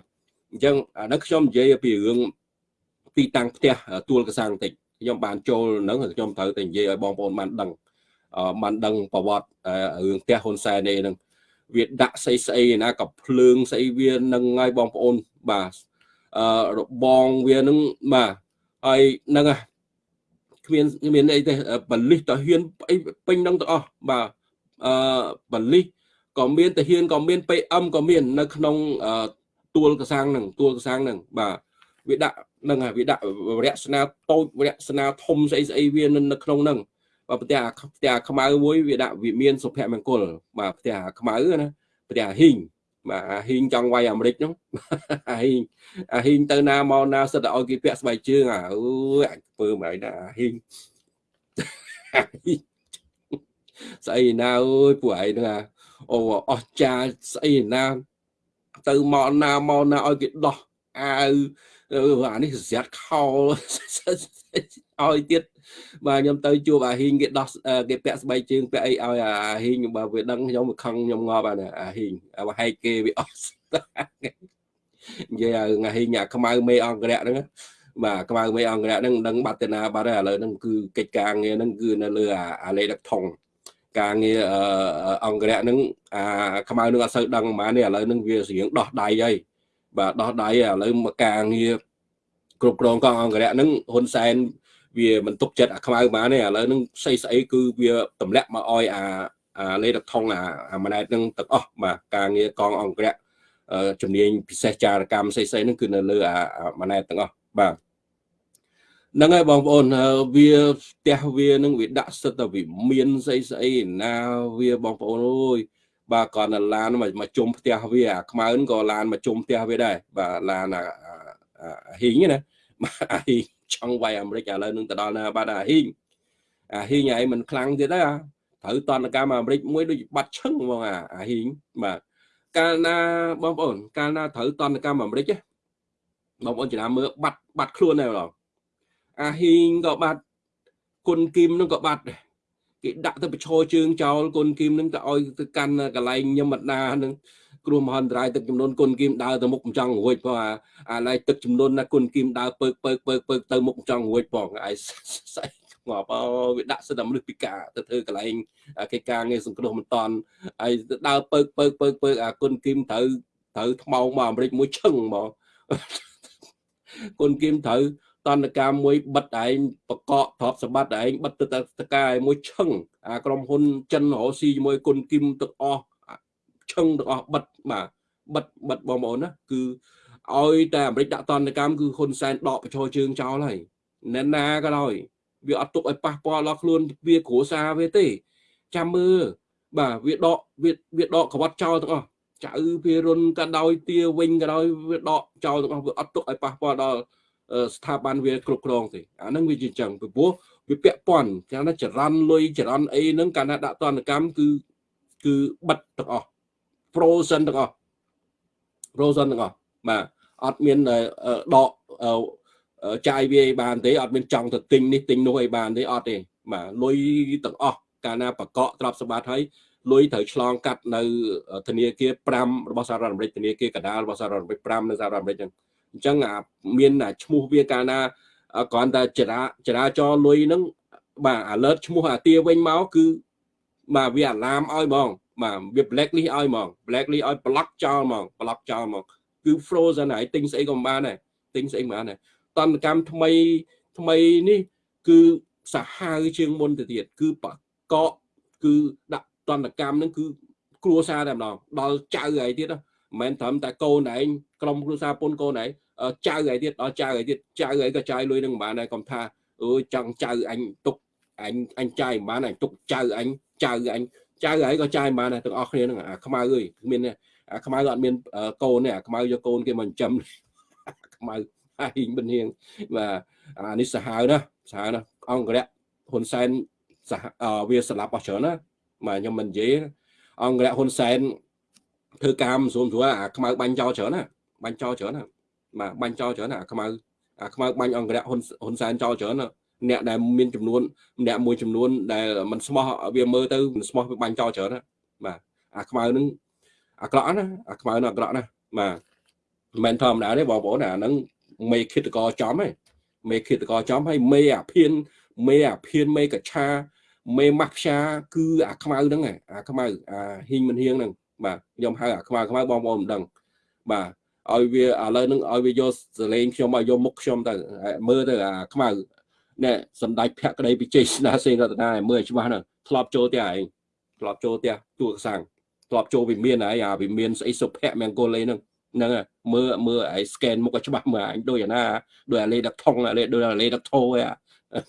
A: អញ្ចឹងអានេះខ្ញុំនិយាយពីរឿង ទីតាំងផ្ទះទួលកសាំងបន្តិចខ្ញុំបានចូលនឹងខ្ញុំត្រូវតែនិយាយឲ្យបងប្អូនបានដឹងបានដឹងប្រវត្តិរឿងផ្ទះហ៊ុនសែននេះនឹងវាដាក់ស្អីស្អីណាក៏ភ្លើងស្អីវានឹងឲ្យបងប្អូនបាទអឺរបងវានឹងបាទហើយនឹងគ្មានគ្មានអីទេបលិសតហ៊ានអីពេញនឹងទាំងអស់បាទអឺបលិសក៏មានតាហ៊ានក៏មាន PM ក៏មាន នៅក្នុងទួលកសាំងនឹងទួលកសាំងនឹងបាទវាដាក់ នឹងវាដាក់វរៈស្នាតូចវរៈស្នាធំស្អីស្អីវានៅក្នុងហ្នឹងបាទផ្ទះផ្ទះខ្មៅមួយវាដាក់វាមានសុភមង្គលបាទផ្ទះខ្មៅណាផ្ទះហ៊ីងបាទអាហ៊ីងចង់វាយអាមេរិកហ្នឹងអាហ៊ីងអាហ៊ីងទៅណាមកណាសិតតែឲ្យគេពាក់ស្បែកជើងអាអើយអាចពើមកណាអាហ៊ីងស្អីណាអើយពួកឯងហ្នឹងអាអូអស់ចាស្អីណាទៅមកណាមកណាឲ្យគេដោះអាវ អានេះស្រាត់ខោឲ្យទៀតបាទខ្ញុំទៅជួបអាហ៊ីងគេដោះគេពាក់ស្បែកជើងពាក់អីឲ្យអាហ៊ីងបើវាដឹងខ្ញុំវាខឹងខ្ញុំងាប់អាអាហ៊ីងបើហែកគេវាអស់និយាយឲ្យអាហ៊ីងអាខ្មៅមេអង្គរៈហ្នឹងបាទខ្មៅមេអង្គរៈហ្នឹងដឹងបាត់ទៅណាបាត់ហើយឥឡូវហ្នឹងគឺកិច្ចការងារហ្នឹងគឺនៅលើអាលេដឹកថងការងារអង្គរៈហ្នឹងអាខ្មៅនឹងអត់សូវដឹងប៉ុន្មានទេឥឡូវហ្នឹងវាស្រៀងដោះដៃហើយ បាទដោះដៃឥឡូវមកការងារគ្រប់គ្រងកងអង្គរៈហ្នឹងហ៊ុនសែនវាមិនទុកចិត្តអាខ្មៅបានទេឥឡូវហ្នឹងស្អីស្អីគឺវាទម្លាក់មកអោយអាអាលេដកថងអាអាម៉ណែតហ្នឹងទាំងអស់បាទការងារកងអង្គរៈជំនាញពិសេសចារកម្មស្អីស្អីហ្នឹងគឺនៅលើអាម៉ណែតទាំងអស់បាទហ្នឹងហើយបងប្អូនវាផ្ទះវានឹងវាដាក់សិតតែវាមានស្អីស្អីណាវាបងប្អូនអើយ បាទគាត់នៅឡានមកជុំផ្ទះវាអាខ្មៅក៏ឡានមកជុំផ្ទះវាដែរបាទឡានអាហ៊ីងណាបាទអាហ៊ីងចង់វាយអាមេរិកឥឡូវនឹងទៅដល់ណាបាទអាហ៊ីងអាហ៊ីងឯងមិនខ្លាំងទៀតទេត្រូវតនកម្មអាមេរិកមួយដូចបាត់ឈឹងហ្មងអាអាហ៊ីងបាទកាលណាបងប្អូនកាលណាត្រូវតនកម្មអាមេរិកបងប្អូនចំណាំមើលបាត់បាត់ខ្លួនដែរបងអាហ៊ីងក៏បាត់គុណគីមនឹងក៏បាត់ដែរ គេដាក់ទៅបឈរជើងចោលគុណគីមនឹងទៅឲ្យទៅកាន់កន្លែងញឹមអដានឹងគ្រោះមហន្តរាយទឹកចំនួនគុណគីមដើរទៅមុខមិនចង់រួចព្រោះអាអាឡៃទឹកចំនួនណាគុណគីមដើរពើកពើកពើកពើកទៅមុខមិនចង់រួចផងឯស្អីងាប់អើវាដាក់សិទ្ធិមនុស្សពិការទៅធ្វើកន្លែងកិច្ចការងារសង្គ្រោះមិនតាន់ហើយដើរពើកពើកពើកពើកអាគុណគីមត្រូវត្រូវថ្មោងមកអាមេរិកមួយឈឹងហ្មងគុណគីមត្រូវ តន្តកម្មមួយបិទឯងបកកទ្រព្យសម្បត្តិឯងបិទទៅតកាយមួយឈឹងអាក្រុមហ៊ុនចិនរស់ស៊ីជាមួយគុណគីមទាំងអស់ឈឹងទាំងអស់បិទបាទបិទបិទបងប្អូនណាគឺឲ្យតែអាមេរិកដាក់តន្តកម្មគឺហ៊ុនសែនដកប្រជោជើងចោលហើយណែណាក៏ដោយវាអត់ទុកឲ្យប៉ះពាល់ដល់ខ្លួនវាគ្រួសារវាទេចាំមើលបាទវាដកវាវាដកក្បត់ចោលទាំងអស់ចៅវារុនក៏ដោយទាវិញក៏ដោយវាដកចោលទាំងអស់វាអត់ទុកឲ្យប៉ះពាល់ដល់ ស្ថាប័នវាគ្រប់គ្រងទេអាហ្នឹងវាជាចឹងពីព្រោះវាពាក់ព័ន្ធយ៉ាងណាចរន្តលុយចរន្តអីហ្នឹងកាលណាដាក់តនកម្មគឺគឺបិទទាំងអស់ frozen ទាំងអស់ frozen ទាំងអស់បាទអត់មានដកចាយវាឲ្យបានទេអត់មានចង់ទៅទិញនេះទិញនោះឲ្យបានទេអត់ទេបាទលុយទាំងអស់កាលណាបកកទ្រព្យសម្បត្តិហើយលុយត្រូវឆ្លងកាត់នៅធនាគារ5របស់សហរដ្ឋអាមេរិកធនាគារកណ្ដាលរបស់សហរដ្ឋអាមេរិក5នៅសហរដ្ឋអាមេរិកហ្នឹង អញ្ចឹងអាមានអាឈ្មោះវាកាលណាគ្រាន់តែចរាចរាចរលុយហ្នឹងបាទ alert ឈ្មោះអាទាវិញមកគឺបាទវាអាឡាមឲ្យហ្មងបាទវា blacklist ឲ្យហ្មង blacklist ឲ្យ block ចោលហ្មង block ចោលហ្មងគឺ frozen ហើយទិញស្អីក៏មិនបានដែរទិញស្អីមិនបានដែរតន្តកម្មថ្មីថ្មីនេះគឺសាហាវជាងមុនទៅទៀតគឺបកកគឺដាក់តន្តកម្មហ្នឹងគឺគ្រួសារតែម្ដងដល់ចៅហើយទៀតមិន មែនត្រឹមតែកូនឯងក្រុមគ្រួសារពុនកូនឯងចៅហើយទៀតដល់ចៅហើយទៀតចៅហើយក៏ចាយលុយនឹងមិនបានដែរកុំថាអើយចង់ចៅអញទុកអញអញចាយមិនបានអញទុកចៅអញចៅអញចៅហើយក៏ចាយមិនបានដែរទាំងអស់គ្នាហ្នឹងអាខ្មៅអើយមានអាខ្មៅអត់មានកូនទេអាខ្មៅយកកូនគេមកចិញ្ចឹមខ្មៅហើយបិនហៀងបាទអានេះសាហាវណាសាហាវណាអង្គរៈហ៊ុនសែនសហវាស្លាប់អស់ច្រើនណាបាទខ្ញុំមិននិយាយអង្គរៈហ៊ុនសែន ធ្វើការមិនស្រួលស្រួលអាខ្មៅបាញ់ចោលច្រើនណាបាញ់ចោលច្រើនណាបាទបាញ់ចោលច្រើនណាអាខ្មៅអាខ្មៅបាញ់អង្គរៈហ៊ុនហ៊ុនសែនចោលច្រើនណាអ្នកដែលមានចំនួនអ្នកមួយចំនួនដែលมันស្មោះវាមើលទៅមិនស្មោះវាបាញ់ចោលច្រើនណាបាទអាខ្មៅនឹងអាក្រក់ណាអាខ្មៅនឹងអាក្រក់ណាបាទមិនមែនធម្មតាទេបងប្អូនអាហ្នឹងមេឃាតកចំហ៎មេឃាតកចំហើយមេអាភៀនមេអាភៀនមេកឆាមេម៉ាស់ផ្សាគឺអាខ្មៅហ្នឹងអាខ្មៅអាហ៊ីងមិនហៀងហ្នឹង បាទខ្ញុំហៅអាខ្មៅខ្មៅបងប្អូនមិនដឹងបាទឲ្យវាឥឡូវហ្នឹងឲ្យវាយកសលេងខ្ញុំឲ្យយកមុខខ្ញុំទៅមើលទៅអាខ្មៅណែសម្ដេចភក្តីពិជ័យស្នាសេនរតនាមើលច្បាស់ហ្នឹងធ្លាប់ចូលផ្ទះឯងធ្លាប់ចូលផ្ទះទួកសាំងធ្លាប់ចូលវិមានហើយអាវិមានស្អីសុភ័ក្រមង្គលអីហ្នឹងហ្នឹងមើលមើលឯ scan មុខឲ្យច្បាស់មើលអញដូចអាណាដូចអាលេដឹកថងអាលេដូចអាលេដឹកធោឯ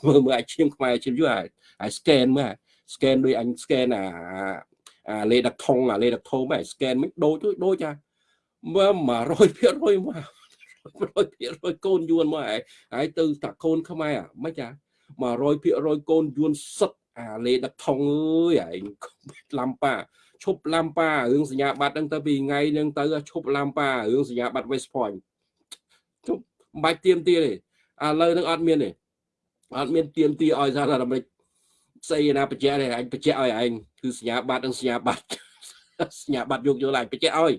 A: មើលមើលឲ្យឈាមខ្មែរឈាមយូរហើយ scan មើល scan ដូចអញ scan អា អាលេដឹកថងអាលេដឹកធោមើល scan មិនដូចដូចអាមើល100%មក100%កូនយួនមកហើយហើយទៅតាកូនខ្មែរមិនចា100%កូនយួនសិតអាលេដឹកថងអើយឯងឡាំប៉ាឈប់ឡាំប៉ារឿងសញ្ញាបត្រហ្នឹងទៅពីថ្ងៃហ្នឹងទៅឈប់ឡាំប៉ារឿងសញ្ញាបត្រ West Point ជប់មិនបាច់ទៀមទាទេឥឡូវហ្នឹងអត់មានទេអត់មានទៀមទាឲ្យសហរដ្ឋអាមេរិក ស្អីណាបញ្ជាក់ទេអញបញ្ជាក់ឲ្យឯងគឺសញ្ញាបត្រនិងសញ្ញាបត្រសញ្ញាបត្រយកយកឡើងបញ្ជាក់ឲ្យ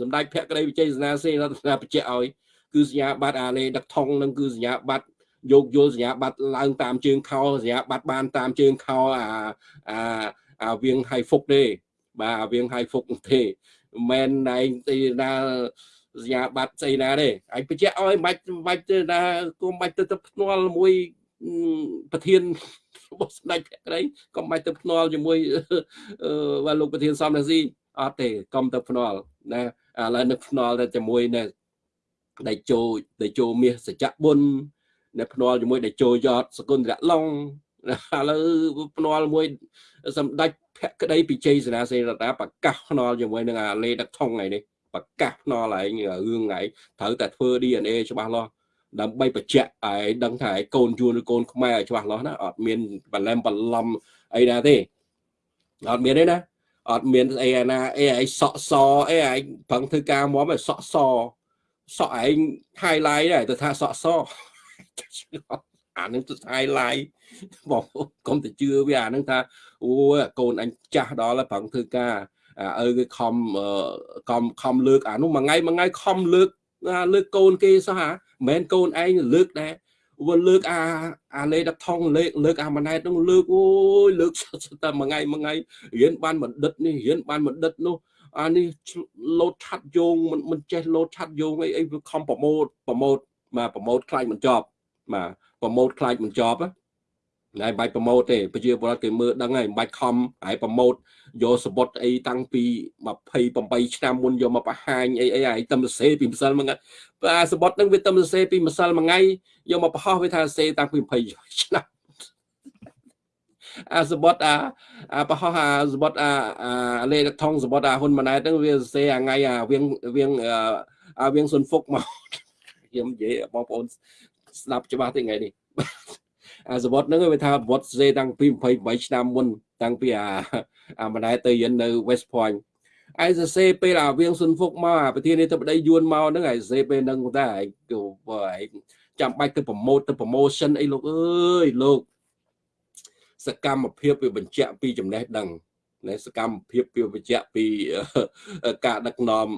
A: សម្ដេចភក្តីវិជ័យសនាសេរដ្ឋាបញ្ជាក់ឲ្យគឺសញ្ញាបត្រអាលេដឹកថងនឹងគឺសញ្ញាបត្រយកយល់សញ្ញាបត្រឡើងតាមជើងខោសញ្ញាបត្របានតាមជើងខោអាអាអាវៀងហៃហ្វុកទេបាទវៀងហៃហ្វុកទេមិនឯងទីណាសញ្ញាបត្រស្អីណាទេឯងបញ្ជាក់ឲ្យមិនបាច់មិនបាច់ទៅណាគុំបាច់ទៅទៅភ្នាល់មួយ ប្រធានរបស់ស្ដេចភក្តីកុំបាច់ទៅភ្នាល់ជាមួយបាទលោកប្រធានសំរាស៊ីអត់ទេកុំទៅភ្នាល់ណាឥឡូវនឹកភ្នាល់តែជាមួយនៅដៃជោដៃជោមាសសច្ចៈបុណ្យដែលភ្នាល់ជាមួយដែលចូលយតសគុណរៈឡុងឥឡូវភ្នាល់មួយសម្ដេចភក្តីពីជ័យសេនាសេនរដ្ឋាប្រកាសភ្នាល់ជាមួយនឹងអាលេដឹកថងថ្ងៃនេះប្រកាសភ្នាល់ឯងរឿងថ្ងៃត្រូវតែធ្វើ DNA ច្បាស់លាស់ ដើម្បីបញ្ជាក់ឲ្យដឹងថាឲ្យកូនយួនឬកូនខ្មែរឲ្យច្បាស់លាស់ណាអត់មានបលែមបន្លំអីណាទេអត់មានទេណាអត់មានអីណាអីឯងសក់សអីឯងប្រឹងធ្វើការមកឲ្យសក់សសក់ឯង highlight ដែរទៅថាសក់សអានឹងទៅ highlight បងកុំទៅជឿវាអានឹងថាអូកូនអញចាស់ដល់ហើយប្រឹងធ្វើការអើគឺខំខំខំលើកអានោះមួយថ្ងៃមួយថ្ងៃខំលើកលើកកូនគេសោះហាមិន មែនកូនឯងលើកដែរវាលើកអាអាលេដថងលើកលើកអាម៉ណែតនោះលើកអូយលើកតែមួយថ្ងៃមួយថ្ងៃរៀនបានបណ្ឌិតនេះរៀនបានបណ្ឌិតនោះអានេះលោតឆាត់យោងមិនមិនចេះលោតឆាត់យោងអីអីវាខំប្រម៉ូតប្រម៉ូតមកប្រម៉ូតខ្លាចមិនចប់បាទប្រម៉ូតខ្លាចមិនចប់ ណាមិនបាច់ប្រម៉ូតទេប្រជាពលរដ្ឋគេមើលដឹងហើយមិនបាច់ខំហើយប្រម៉ូតយកសបុតអីតាំងពី28ឆ្នាំមុនយកមកបង្ហាញអីអីហើយតំសេពីម្សិលមួយថ្ងៃអាសបុតហ្នឹងវាតំសេពីម្សិលមួយថ្ងៃយកមកបង្ហោះវាថាសេតាំងពី20ឆ្នាំអាសបុតអាអាបង្ហោះអាសបុតអាអាលេខថងសបុតអាហ៊ុនម៉ាណែតហ្នឹងវាសេអាថ្ងៃអាវៀងវៀងអាវៀងសុនហ្វុកមកខ្ញុំនិយាយបងប្អូនស្ដាប់ច្បាស់ទេថ្ងៃនេះ អាសវត្តហ្នឹងវាថាវត្តសេតាំងពី28ឆ្នាំមុនតាំងពីអាអាម្ដាយទៅរៀននៅ West Point ឯសរសេរពេលអាវៀងសុនហ្វុកមកអាប្រធានាធិបតីយួនមកហ្នឹងឯសរសេរពេលហ្នឹងតែឯងឯងចាំបាច់ទៅប្រម៉ូទទៅ promotion អីលោកអើយលោកសកម្មភាពវាបញ្ជាក់ពីចំណេះដឹងណែសកម្មភាពវាបញ្ជាក់ពីការដឹកនាំ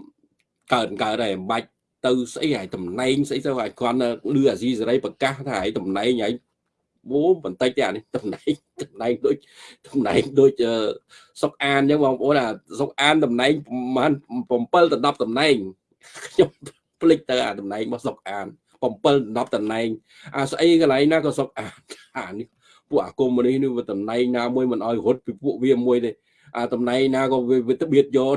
A: កើតកើតហើយមិនបាច់ទៅស្អីហើយតំណែងស្អីទៅឲ្យគ្រាន់លឺអាស៊ីសេរីប្រកាសថាឲ្យតំណែងឲ្យ វូបន្តិចទេអានេះតំណែងតំណែងដូចតំណែងដូចសុកអានអញ្ចឹងបងប្អូនអាសុកអានតំណែងប្រហែល7ទៅ10តំណែងខ្ញុំភ្លេចទៅអាតំណែងរបស់សុកអាន7ទៅ10តំណែងអាស្អីកន្លែងណាក៏សុកអានអានេះពួកអាកុំនេះនេះវាតំណែងណាមួយមិនអោយរត់ពីពួកវាមួយទេអាតំណែងណាក៏វាទៅបៀតយក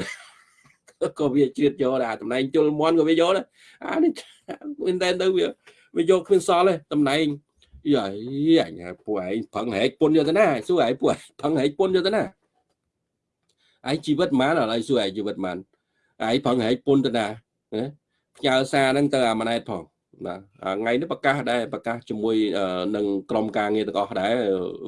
A: ក៏វាជ្រៀតយកដែរតំណែងជលមន់ក៏វាយកដែរអានេះមែនតែទៅវាវាយកគ្មានសល់ទេតំណែង យាយអញពួកឯងផឹងហែកពុនយកទៅណាសួរឯងពួកផឹងហែកពុនយកទៅណាឯងជីវិតម៉ានឥឡូវសួរឯងជីវិតម៉ានឯងផឹងហែកពុនទៅណាផ្ញើសារហ្នឹងទៅអាម៉ណែតផងបាទថ្ងៃនេះប្រកាសដែរប្រកាសជាមួយនឹងក្រុមការងារទាំងអស់ដែរ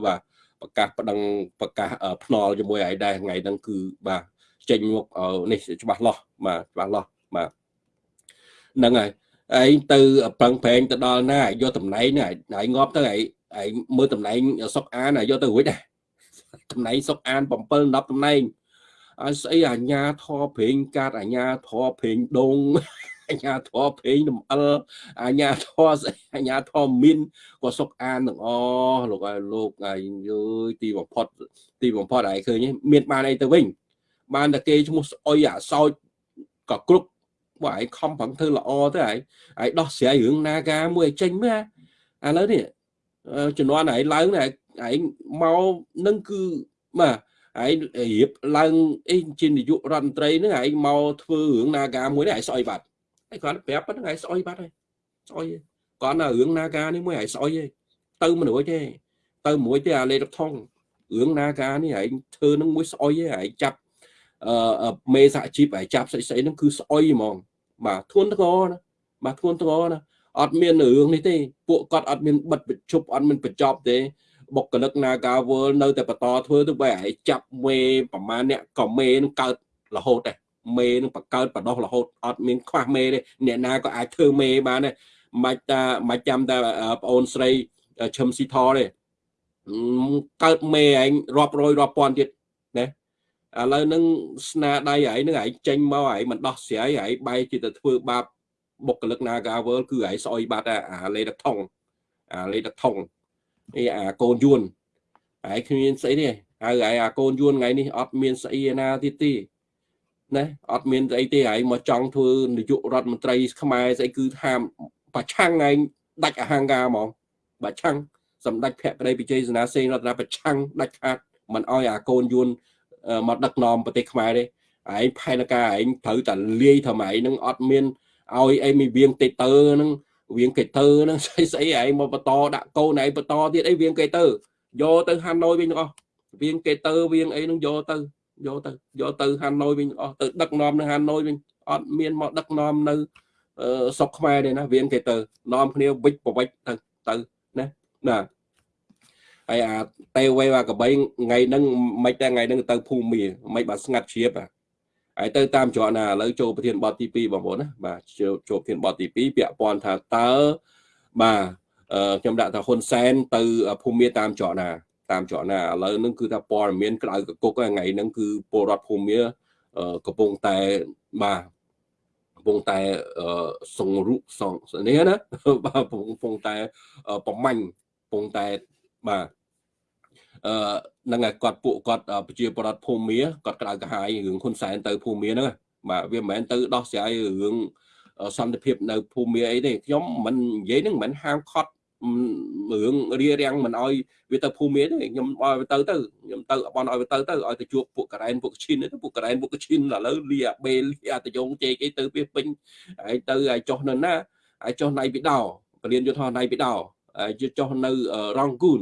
A: បាទប្រកាសប្តឹងប្រកាសភ្នល់ជាមួយឯងដែរថ្ងៃហ្នឹងគឺបាទចេញមុខនេះច្បាស់លាស់បាទច្បាស់លាស់បាទហ្នឹងហើយ ឯងទៅប្រឹងប្រែងទៅដល់ណាយកតំណែងណាឯងងាប់ទៅឯងឯងមើលតំណែងសុកអានយកទៅរួចដែរតំណែងសុកអាន7 10តំណែងឲ្យស្អីអាញាធរព្រេងកាតអាញាធរព្រេងដងអាញាធរព្រេងដំអិលអាញាធរស្អីអាញាធរមីនក៏សុកអានទាំងអស់លោកឲ្យលោកឯងយឺទីបំផុតទីបំផុតឯងឃើញមានបានអីទៅវិញបានតែគេឈ្មោះស្អុយអាសោចក៏គ្រប់ បើឯងខំប្រឹងធ្វើល្អទៅឯងឯងដោះស្រាយរឿងនាការមួយឲ្យចេញមើលឥឡូវនេះជំនាន់ឯងឡើងឯងមកនឹងគឺបាទឯងរៀបឡើងអីជានាយករដ្ឋមន្ត្រីហ្នឹងឯងមកធ្វើរឿងនាការមួយនេះឯងស្អុយបាត់ឯងគាត់ប្រាប់ប៉ុណ្្នឹងឯងស្អុយបាត់ហើយស្អុយគាត់នៅរឿងនាការនេះមួយឯងស្អុយទេទៅមិនរួចទេទៅមួយទេអាលេរថងរឿងនាការនេះឯងធ្វើនឹងមួយស្អុយទេឯងចាប់អឺ មេសហជីពឲ្យចាប់ស្អីស្អីហ្នឹងគឺស្អុយហ្មង បាទធ្ងន់ធ្ងរណាបាទធ្ងន់ធ្ងរណាអត់មានរឿងនេះទេពួកគាត់អត់មានបិទបញ្ឈប់អត់មានបញ្ចប់ទេបុគ្គលិក Naga World នៅតែបន្តធ្វើទៅបែរឲ្យចាប់មេប្រមាណអ្នកក៏មេនឹងកើតរហូតដែរមេនឹងបកើតបដោះរហូតអត់មានខ្វះមេទេអ្នកណាក៏អាចធ្វើមេបានដែរមិនតាមិនចាំតែប្អូនស្រីឈឹមស៊ីថទេកើតមេឯងរាប់រយរាប់ពាន់ទៀតណា ឥឡូវហ្នឹងស្នាដៃឯងហ្នឹងឯងចេញមកឯងមិនដោះស្រាយឯងបែរជាទៅធ្វើបាបបុគ្គលិក Nagawal គឺឯងស្អុយបាត់អាលេតថងអាលេតថងអីអាកូនយួនឯងគ្មានស្អីទេហើយឯងអាកូនយួនថ្ងៃនេះអត់មានស្អីណាទៀតទេណាអត់មានស្អីទេឯងមកចង់ធ្វើនាយករដ្ឋមន្ត្រីខ្មែរស្អីគឺថាប្រឆាំងឯងដាច់អហង្ការហ្មងប្រឆាំងសម្ដេចភក្តីវិជ័យសនាសេនរដ្ឋាប្រឆាំងដាច់ខាតមិនអោយអាកូនយួន មកដឹកនាំប្រទេសខ្មែរទេឯងផែនការឯងត្រូវតែលាយធ្វើម៉េចនឹងអត់មានឲ្យអីមីវៀងទេតើនឹងវៀងកេទើហ្នឹងស្អីស្អីឯងមកបន្តដាក់កូនឯងបន្តទៀតអីវៀងកេទើយកទៅហាណូយវិញទាំងអស់វៀងកេទើវៀងអីហ្នឹងយកទៅយកទៅយកទៅហាណូយវិញអស់ទៅដឹកនាំនៅហាណូយវិញអត់មានមកដឹកនាំនៅស្រុកខ្មែរទេណាវៀងកេទើនាំគ្នាវិច្ចប្រវិច្ចទៅទៅណាណា ហើយអាតេវេអាកបីថ្ងៃហ្នឹងមិនតែថ្ងៃហ្នឹងទៅភូមិមាមិនបាទស្ងាត់ជ្រាបហើយទៅតាមច្រកណាឥឡូវចូលប្រធានបទទី2បងប្អូនណាបាទចូលប្រធានបទទី2ពាក់ព័ន្ធថាតើបាទខ្ញុំដាក់ថាហ៊ុនសែនទៅភូមិមាតាមច្រកណាតាមច្រកណាឥឡូវហ្នឹងគឺថាព័ត៌មានក្តៅកគុកថ្ងៃហ្នឹងគឺពលរដ្ឋភូមិមាកំពុងតែបាទកំពុងតែសង្រុសងនេះណាបាទកំពុងតែប្រមាញ់កំពុងតែ បាទអឺនឹងឲ្យគាត់ពួកគាត់ប្រជាប្រដ្ឋភូមិមាគាត់ក្តៅក្រហាយរឿងហ៊ុនសែនទៅភូមិមាហ្នឹងបាទវាមិនមែនទៅដោះស្រាយរឿងសន្តិភាពនៅភូមិមាអីទេខ្ញុំមិននិយាយហ្នឹងមិនហាមខត់រឿងរៀបរៀងមិនអោយវាទៅភូមិមាទេខ្ញុំឲ្យវាទៅទៅខ្ញុំទៅបនឲ្យវាទៅទៅឲ្យទៅជួបពួកកូរ៉ែនពួកឈីនទៅពួកកូរ៉ែនពួកឈីនឥឡូវលីអាបេលីអាតយងជេកអីទៅវាពេញហើយទៅឲ្យចុះនៅណាហើយចុះណៃពីដោពលានយុទ្ធណៃពីដោហើយចុះនៅរងគូន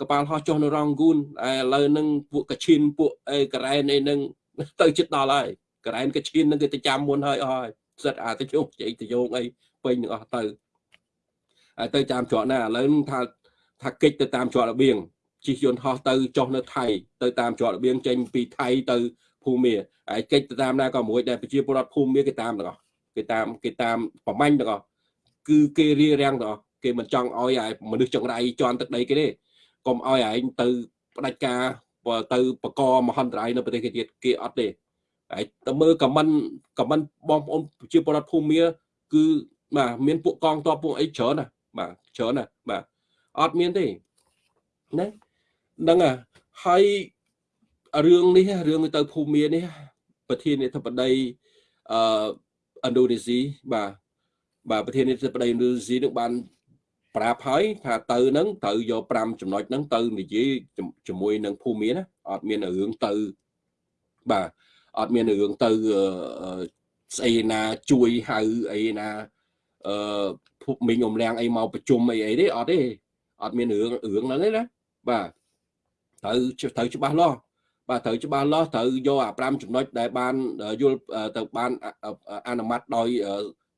A: កប៉ាល់ហោះចុះនៅរងគូនឥឡូវហ្នឹងពួកកឈិនពួកអេកូរ៉ែនអីហ្នឹងទៅចិត្តដល់ហើយកូរ៉ែនកឈិនហ្នឹងគេទៅចាំមុនហើយអស់ហើយសិតអាទៅជោគជ័យទៅយោងអីពេញទាំងអស់ទៅហើយទៅតាមច្រកណាឥឡូវថាថាកិច្ចទៅតាមច្រករបៀងជិះយន្តហោះទៅចុះនៅថៃទៅតាមច្រករបៀងចេញពីថៃទៅភូមាហើយកិច្ចទៅតាមណាក៏មួយដែរប្រជាពលរដ្ឋភូមាគេតាមទាំងអស់គេតាមគេតាមប្រមាញ់ទាំងអស់គឺគេរៀបរៀងទាំងអស់គេមិនចង់ឲ្យឲ្យមនុស្សចង្រៃជន់ទឹកដីគេទេ កុំឲ្យឯងទៅផ្ដាច់ការទៅបកមហន្តរាយនៅប្រទេសគេទៀតគេអត់ទេហើយទៅមើលខមមិនខមមិនបងប្អូនជាពលរដ្ឋភូមិគឺបាទមានពួកកងតបពួកអីច្រើនណាបាទច្រើនណាបាទអត់មានទេណាហ្នឹងហើយរឿងនេះរឿងទៅភូមិនេះប្រធានាធិបតីអឺឥណ្ឌូនេស៊ីបាទបាទប្រធានាធិបតីឥណ្ឌូនេស៊ីនឹងបាន ប្រាប់ហើយថាទៅនឹងត្រូវយក5ចំណុចហ្នឹងទៅនិយាយជាមួយនឹងភូមិណាអត់មានរឿងទៅបាទអត់មានរឿងទៅស្អីណាជួយហៅអីណាអឺភពមីងអំលៀងអីមកប្រជុំអីអីទេអត់ទេអត់មានរឿងរឿងហ្នឹងទេណាបាទត្រូវត្រូវច្បាស់លាស់បាទត្រូវច្បាស់លាស់ត្រូវយកអា5ចំណុចដែលបានយល់ទៅបានអនុម័តដោយ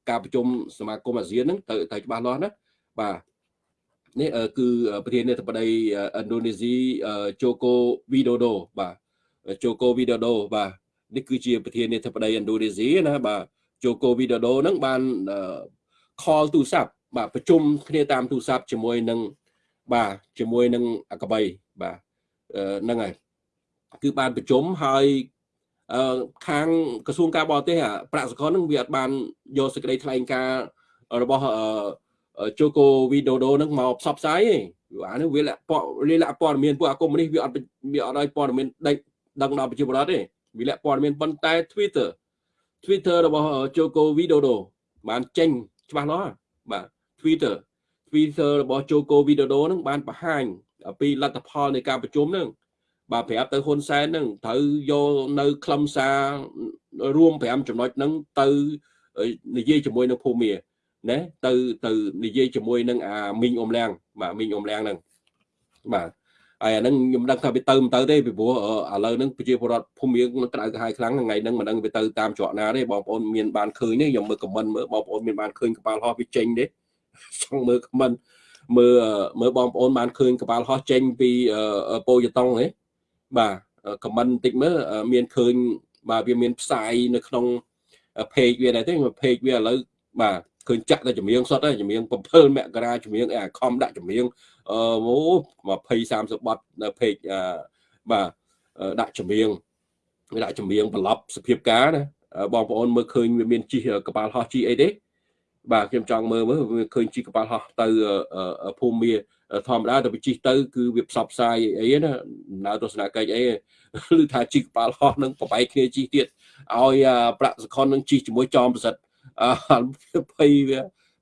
A: ការប្រជុំសមាគមអាស៊ានហ្នឹងត្រូវត្រូវច្បាស់លាស់ណា បាទនេះគឺប្រធានាធិបតីឥណ្ឌូនេស៊ីជូកូវីដូដូបាទជូកូវីដូដូបាទនេះគឺជាប្រធានាធិបតីឥណ្ឌូនេស៊ីណាបាទជូកូវីដូដូហ្នឹងបាន call ទូរស័ព្ទបាទប្រជុំគ្នាតាមទូរស័ព្ទជាមួយនឹងបាទជាមួយនឹងអកបីបាទហ្នឹងហើយគឺបានប្រជុំហើយអឺខាងក្រសួងការបរទេសប្រាក់សកលនឹងវាអត់បានយកសេចក្តីថ្លែងការណ៍របស់អឺ ជូកូវីដូដូនឹងមកផ្សព្វផ្សាយទេអានេះវាលាក់លាក់ព័ត៌មានពួកអាកុំនេះវាអត់វាអត់ឲ្យព័ត៌មានដេកដឹងដល់ប្រជាពលរដ្ឋទេវាលាក់ព័ត៌មានប៉ុន្តែ Twitter Twitter របស់ជូកូវីដូដូបានចេញច្បាស់លាស់បាទ Twitter Twitter របស់ជូកូវីដូដូនឹងបានបង្ហាញពីលទ្ធផលនៃការប្រជុំនឹងបាទប្រាប់ទៅហ៊ុនសែននឹងត្រូវយកនៅខ្លឹមសាររួម5ចំណុចហ្នឹងទៅនិយាយជាមួយនឹងភូមិ ណាទៅទៅនិយាយជាមួយនឹងអាមីងអ៊ំលៀងបាទមីងអ៊ំលៀងហ្នឹងបាទហើយអាហ្នឹងខ្ញុំដឹងថាវាទៅមិនទៅទេពីព្រោះឥឡូវហ្នឹងប្រជាពលរដ្ឋភូមិរៀងក្តៅក្រហាយខ្លាំងថ្ងៃហ្នឹងមិនដឹងវាទៅតាមច្រកណាទេបងប្អូនមានបានឃើញទេខ្ញុំមើលខមមិនមើលបងប្អូនមានបានឃើញកប៉ាល់ហោះវាចេញទេចង់មើលខមមិនមើលមើលបងប្អូនបានឃើញកប៉ាល់ហោះចេញពីប៉ូយតុងទេបាទខមមិនបន្តិចមើលមានឃើញបាទវាមានផ្សាយនៅក្នុង page វាដែរទេ page វាឥឡូវបាទ ឃើញចាក់តែចម្រៀងសុទ្ធហើយចម្រៀង7មករាចម្រៀងអាខំដាក់ចម្រៀងអឺអូ20 30បទនៅពេកបាទដាក់ចម្រៀងដាក់ចម្រៀងប្រឡប់សភាពការណាបងប្អូនមើលឃើញវាមានជីកប៉ាល់ហោះជីអីទេបាទខ្ញុំចង់មើលមើលឃើញជីកប៉ាល់ហោះទៅភូមិមាធម្មតាទៅជិះទៅគឺវាផ្សព្វផ្សាយអីណាដំណើរទស្សនកិច្ចអីឬថាជីកប៉ាល់ហោះនឹងប្របែកគ្នាជិះទៀតឲ្យប្រាក់សខុននឹងជិះជាមួយចอมប្រសិទ្ធ អឺភ័យវា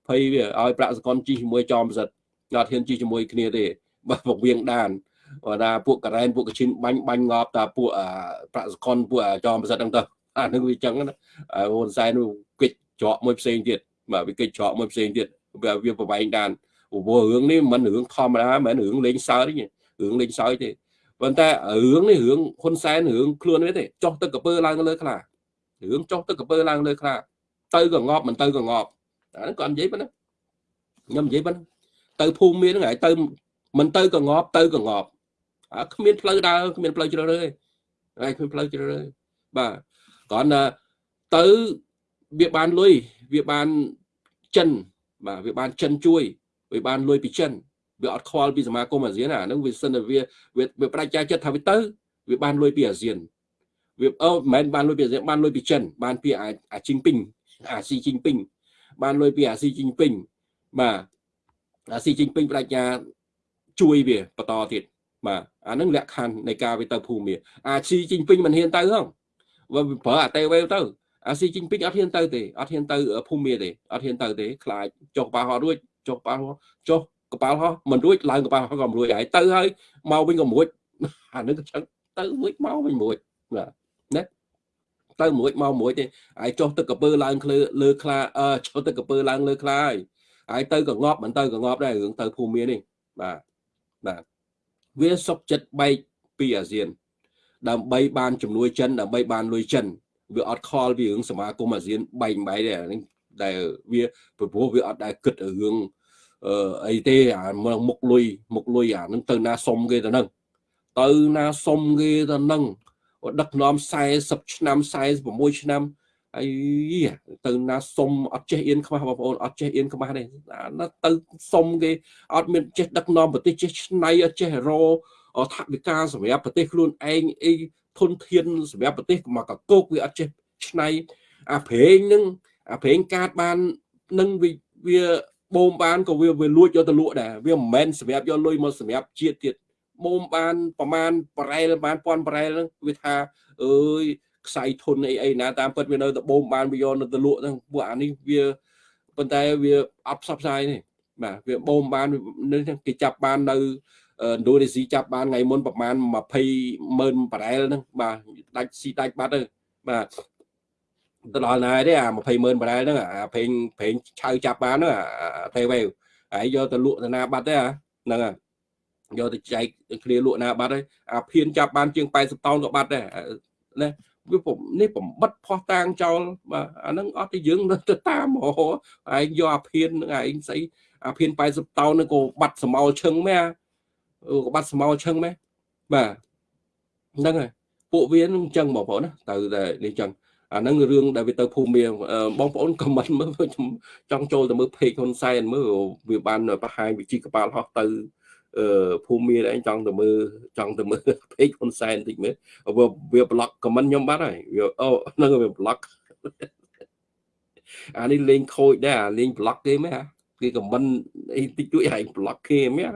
A: ភ័យវាឲ្យប្រាក់សកលជីជាមួយចោមសិទ្ធអត់ហ៊ានជីជាមួយគ្នាទេបាទពវៀងដានបាទថាពួកការ៉ែនពួកកឈិនបាញ់បាញ់ងប់តាពួកប្រាក់សកលពួកចោមសិទ្ធហ្នឹងទៅអានឹងវាចឹងណាហ៊ុនសែនគិតច្រកមួយផ្សេងទៀតបាទវាគិតច្រកមួយផ្សេងទៀតវាប្រវែងដានព្រោះរឿងនេះមិនរឿងធម្មតាមិនរឿងលេងសើចទេរឿងលេងសើចទេប៉ុន្តែរឿងនេះរឿងហ៊ុនសែនរឿងខ្លួនវាទេចោះទឹកកពើឡើងលើខ្លារឿងចោះទឹកកពើឡើងលើខ្លា ទៅក៏ងាប់មិនទៅក៏ងាប់អាហ្នឹងគាត់និយាយប៉ុណ្ណាខ្ញុំនិយាយប៉ុណ្ណាទៅភូមិមានហ្នឹងហើយទៅមិនទៅក៏ងាប់ទៅក៏ងាប់អាគ្មានផ្លូវដើរគ្មានផ្លូវជ្រើសរើសទេហើយគ្មានផ្លូវជ្រើសរើសបាទគ្រាន់តែទៅវាបានលុយវាបានចិនបាទវាបានចិនជួយវាបានលុយពីចិនវាអត់ខ្វល់ពីសមាគមអាស៊ានអាហ្នឹងវាសិនតែវាវាបដិញ្ញាចិត្តថាវាទៅវាបានលុយពីអាស៊ានវាអូមិនមែនបានលុយពីអាស៊ានបានលុយពីចិនបានពីអាជីងពីង អាស៊ីជីងពីងបានលុយពីអាស៊ីជីងពីងបាទអាស៊ីជីងពីងបដិញ្ញាជួយវាបន្តទៀតបាទអានឹងលក្ខខណ្ឌនៃការវាទៅភូមិអាស៊ីជីងពីងមិនហ៊ានទៅហងវាប្រើអាតេវេទៅអាស៊ីជីងពីងអត់ហ៊ានទៅទេអត់ហ៊ានទៅភូមិទេអត់ហ៊ានទៅទេខ្លាចចុះប៉ះហត់រួចចុះប៉ះចុះកប៉ាល់ហោះមិនរួចឡើងកប៉ាល់ហោះក៏មិនរួចហើយទៅហើយមកវិញក៏មិនរួចអានឹងក៏ចឹងទៅមួយមកវិញមួយបាទណា ទៅមួយមកមួយទេហើយចុះទឹកកពើឡើងលើលើខ្លាអឺចុះទឹកកពើឡើងលើខ្លាហើយហើយទៅក៏ងាប់មិនទៅក៏ងាប់ដែររឿងទៅភូមិមាននេះបាទបាទវាសុកចិត្តបែកពីអាស៊ាន ដើម្បីបានជំនួយចិនដើម្បីបានលុយចិនវាអត់ខលពីរឿងសមាគមអាស៊ានបែកបែកទេអានេះដែលវាព្រោះវាអត់ដែលគិតរឿងអឺអីទេអាមុខលុយមុខលុយអានឹងទៅណាសុំគេទៅនឹងទៅណាសុំគេទៅនឹង ដឹកនាំ40ឆ្នាំ46ឆ្នាំអីទៅណាសុំអត់ចេះអៀនខ្មាស់បងប្អូនអត់ចេះអៀនខ្មាស់ទេណាទៅសុំគេអត់មានចេះដឹកនាំប្រទេសចេះឆ្នៃអត់ចេះរអថវិកាសម្រាប់ប្រទេសខ្លួនឯងអីធនធានសម្រាប់ប្រទេសមកកកោកវាអត់ចេះឆ្នៃអាប្រេងនឹងអាប្រេងកាតបាននឹងវាបូមបានក៏វាវាលួចយកទៅលក់ដែរវាមិនមែនសម្រាប់យកលុយមកសម្រាប់ជាតិទៀតបូ មបានប្រមាណប្រែលបានពាន់ប្រែលហ្នឹងវាថាអើយខ្សែធនអីអីណាតាមពិតវានៅតែបូមបានវាយកនៅទៅលក់ហ្នឹងពួកអានេះវាប៉ុន្តែវាអត់ផ្សព្វផ្សាយទេបាទវាបូមបាននេះគេចាប់បាននៅឥណ្ឌូនេស៊ីចាប់បានថ្ងៃមុនប្រហែល20ម៉ឺនប្រែលហ្នឹងបាទដាច់ស៊ីដាច់បាត់ទៅបាទទៅដល់ណាទេអា20ម៉ឺនបារ៉ែលហ្នឹងអាប្រេងប្រេងឆៅចាប់បានហ្នឹងអាទេវេហើយយកទៅលក់ទៅណាបាត់ទេហ្នឹងយ កទៅចែកគ្នាលក់ណាបាត់ហើយអាភៀនចាប់បានជាង80តោនក៏បាត់ដែរណាវាผมនេះបំបិតផោះតាងចោលបាទអាហ្នឹងអត់ទៅយើងទៅតាមហ៎ឯងយកអាភៀនហ្នឹងឯងស្អីអាភៀន80តោនហ្នឹងក៏បាត់សមោលឈឹងមែនក៏បាត់សមោលឈឹងមែនបាទហ្នឹងហើយពួកវានឹងអញ្ចឹងបងប្អូនណាទៅតែនេះអញ្ចឹងអាហ្នឹងរឿងដែលវាទៅភូមិបងប្អូនខមមិនមើលខ្ញុំចង់ចូលទៅមើលពេកហ៊ុនសែនមើលវាបានបង្ហាញវិជីកបាលហោះទៅអឺ ភូមិមានឯងចង់ទៅមើលចង់ទៅមើលពេកហ៊ុនសែនតិចមើលវាវាប្លុកខមមិនខ្ញុំបាត់ហើយវាអូហ្នឹងវាប្លុកអានេះលេងខូចដែរលេងប្លុកគេមែនគេខមមិនអីតិចតួចហើយប្លុកគេមែន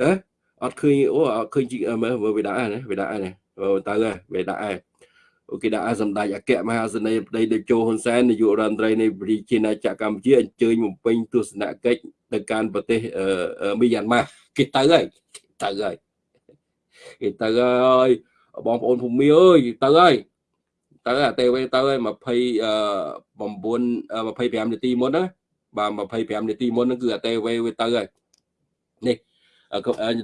A: ហ៎អត់ឃើញអូអត់ឃើញមើលវាដាក់ហ្នឹងវាដាក់ហ្នឹងទៅហើយវាដាក់ហើយ គេដាក់សម្ដេចអគ្គមហាសេនីយ៍ប្តីតេជោហ៊ុនសែននាយករដ្ឋមន្ត្រីនៃប្រជាណាចក្រកម្ពុជាអញ្ជើញបំពេញទស្សនកិច្ចទៅកាន់ប្រទេសមីយ៉ាន់ម៉ាគេទៅហើយទៅហើយគេទៅហើយបងប្អូនភូមិអើយទៅហើយទៅអាទេវេទៅហើយ29 25នាទីមុនណាបាទ25នាទីមុនហ្នឹងគឺអាទេវេវាទៅហើយនេះ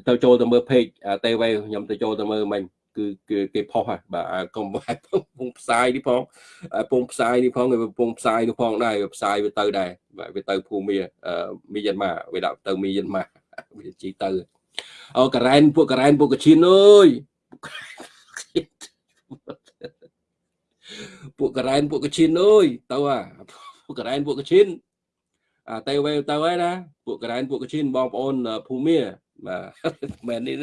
A: ទៅចូលទៅមើល page អាទេវេខ្ញុំទៅចូលទៅមើលមិញ គឺគេគេផុសហើយបាទកុំពងផ្សាយនេះផងពងផ្សាយនេះផងគេពងផ្សាយនោះផងដែរផ្សាយវាទៅដែរបាទវាទៅភូមិមីយ៉ាន់ម៉ាវាដាក់ទៅមីយ៉ាន់ម៉ាវាជីទៅអូការ៉ែនពួកការ៉ែនពួកកឈៀនអើយពួកការ៉ែនពួកកឈៀនអើយទៅអាពួកការ៉ែនពួកកឈៀនអាទៅវេទៅហើយណាពួកការ៉ែនពួកកឈៀនបងប្អូនភូមិ បាទមែននេះ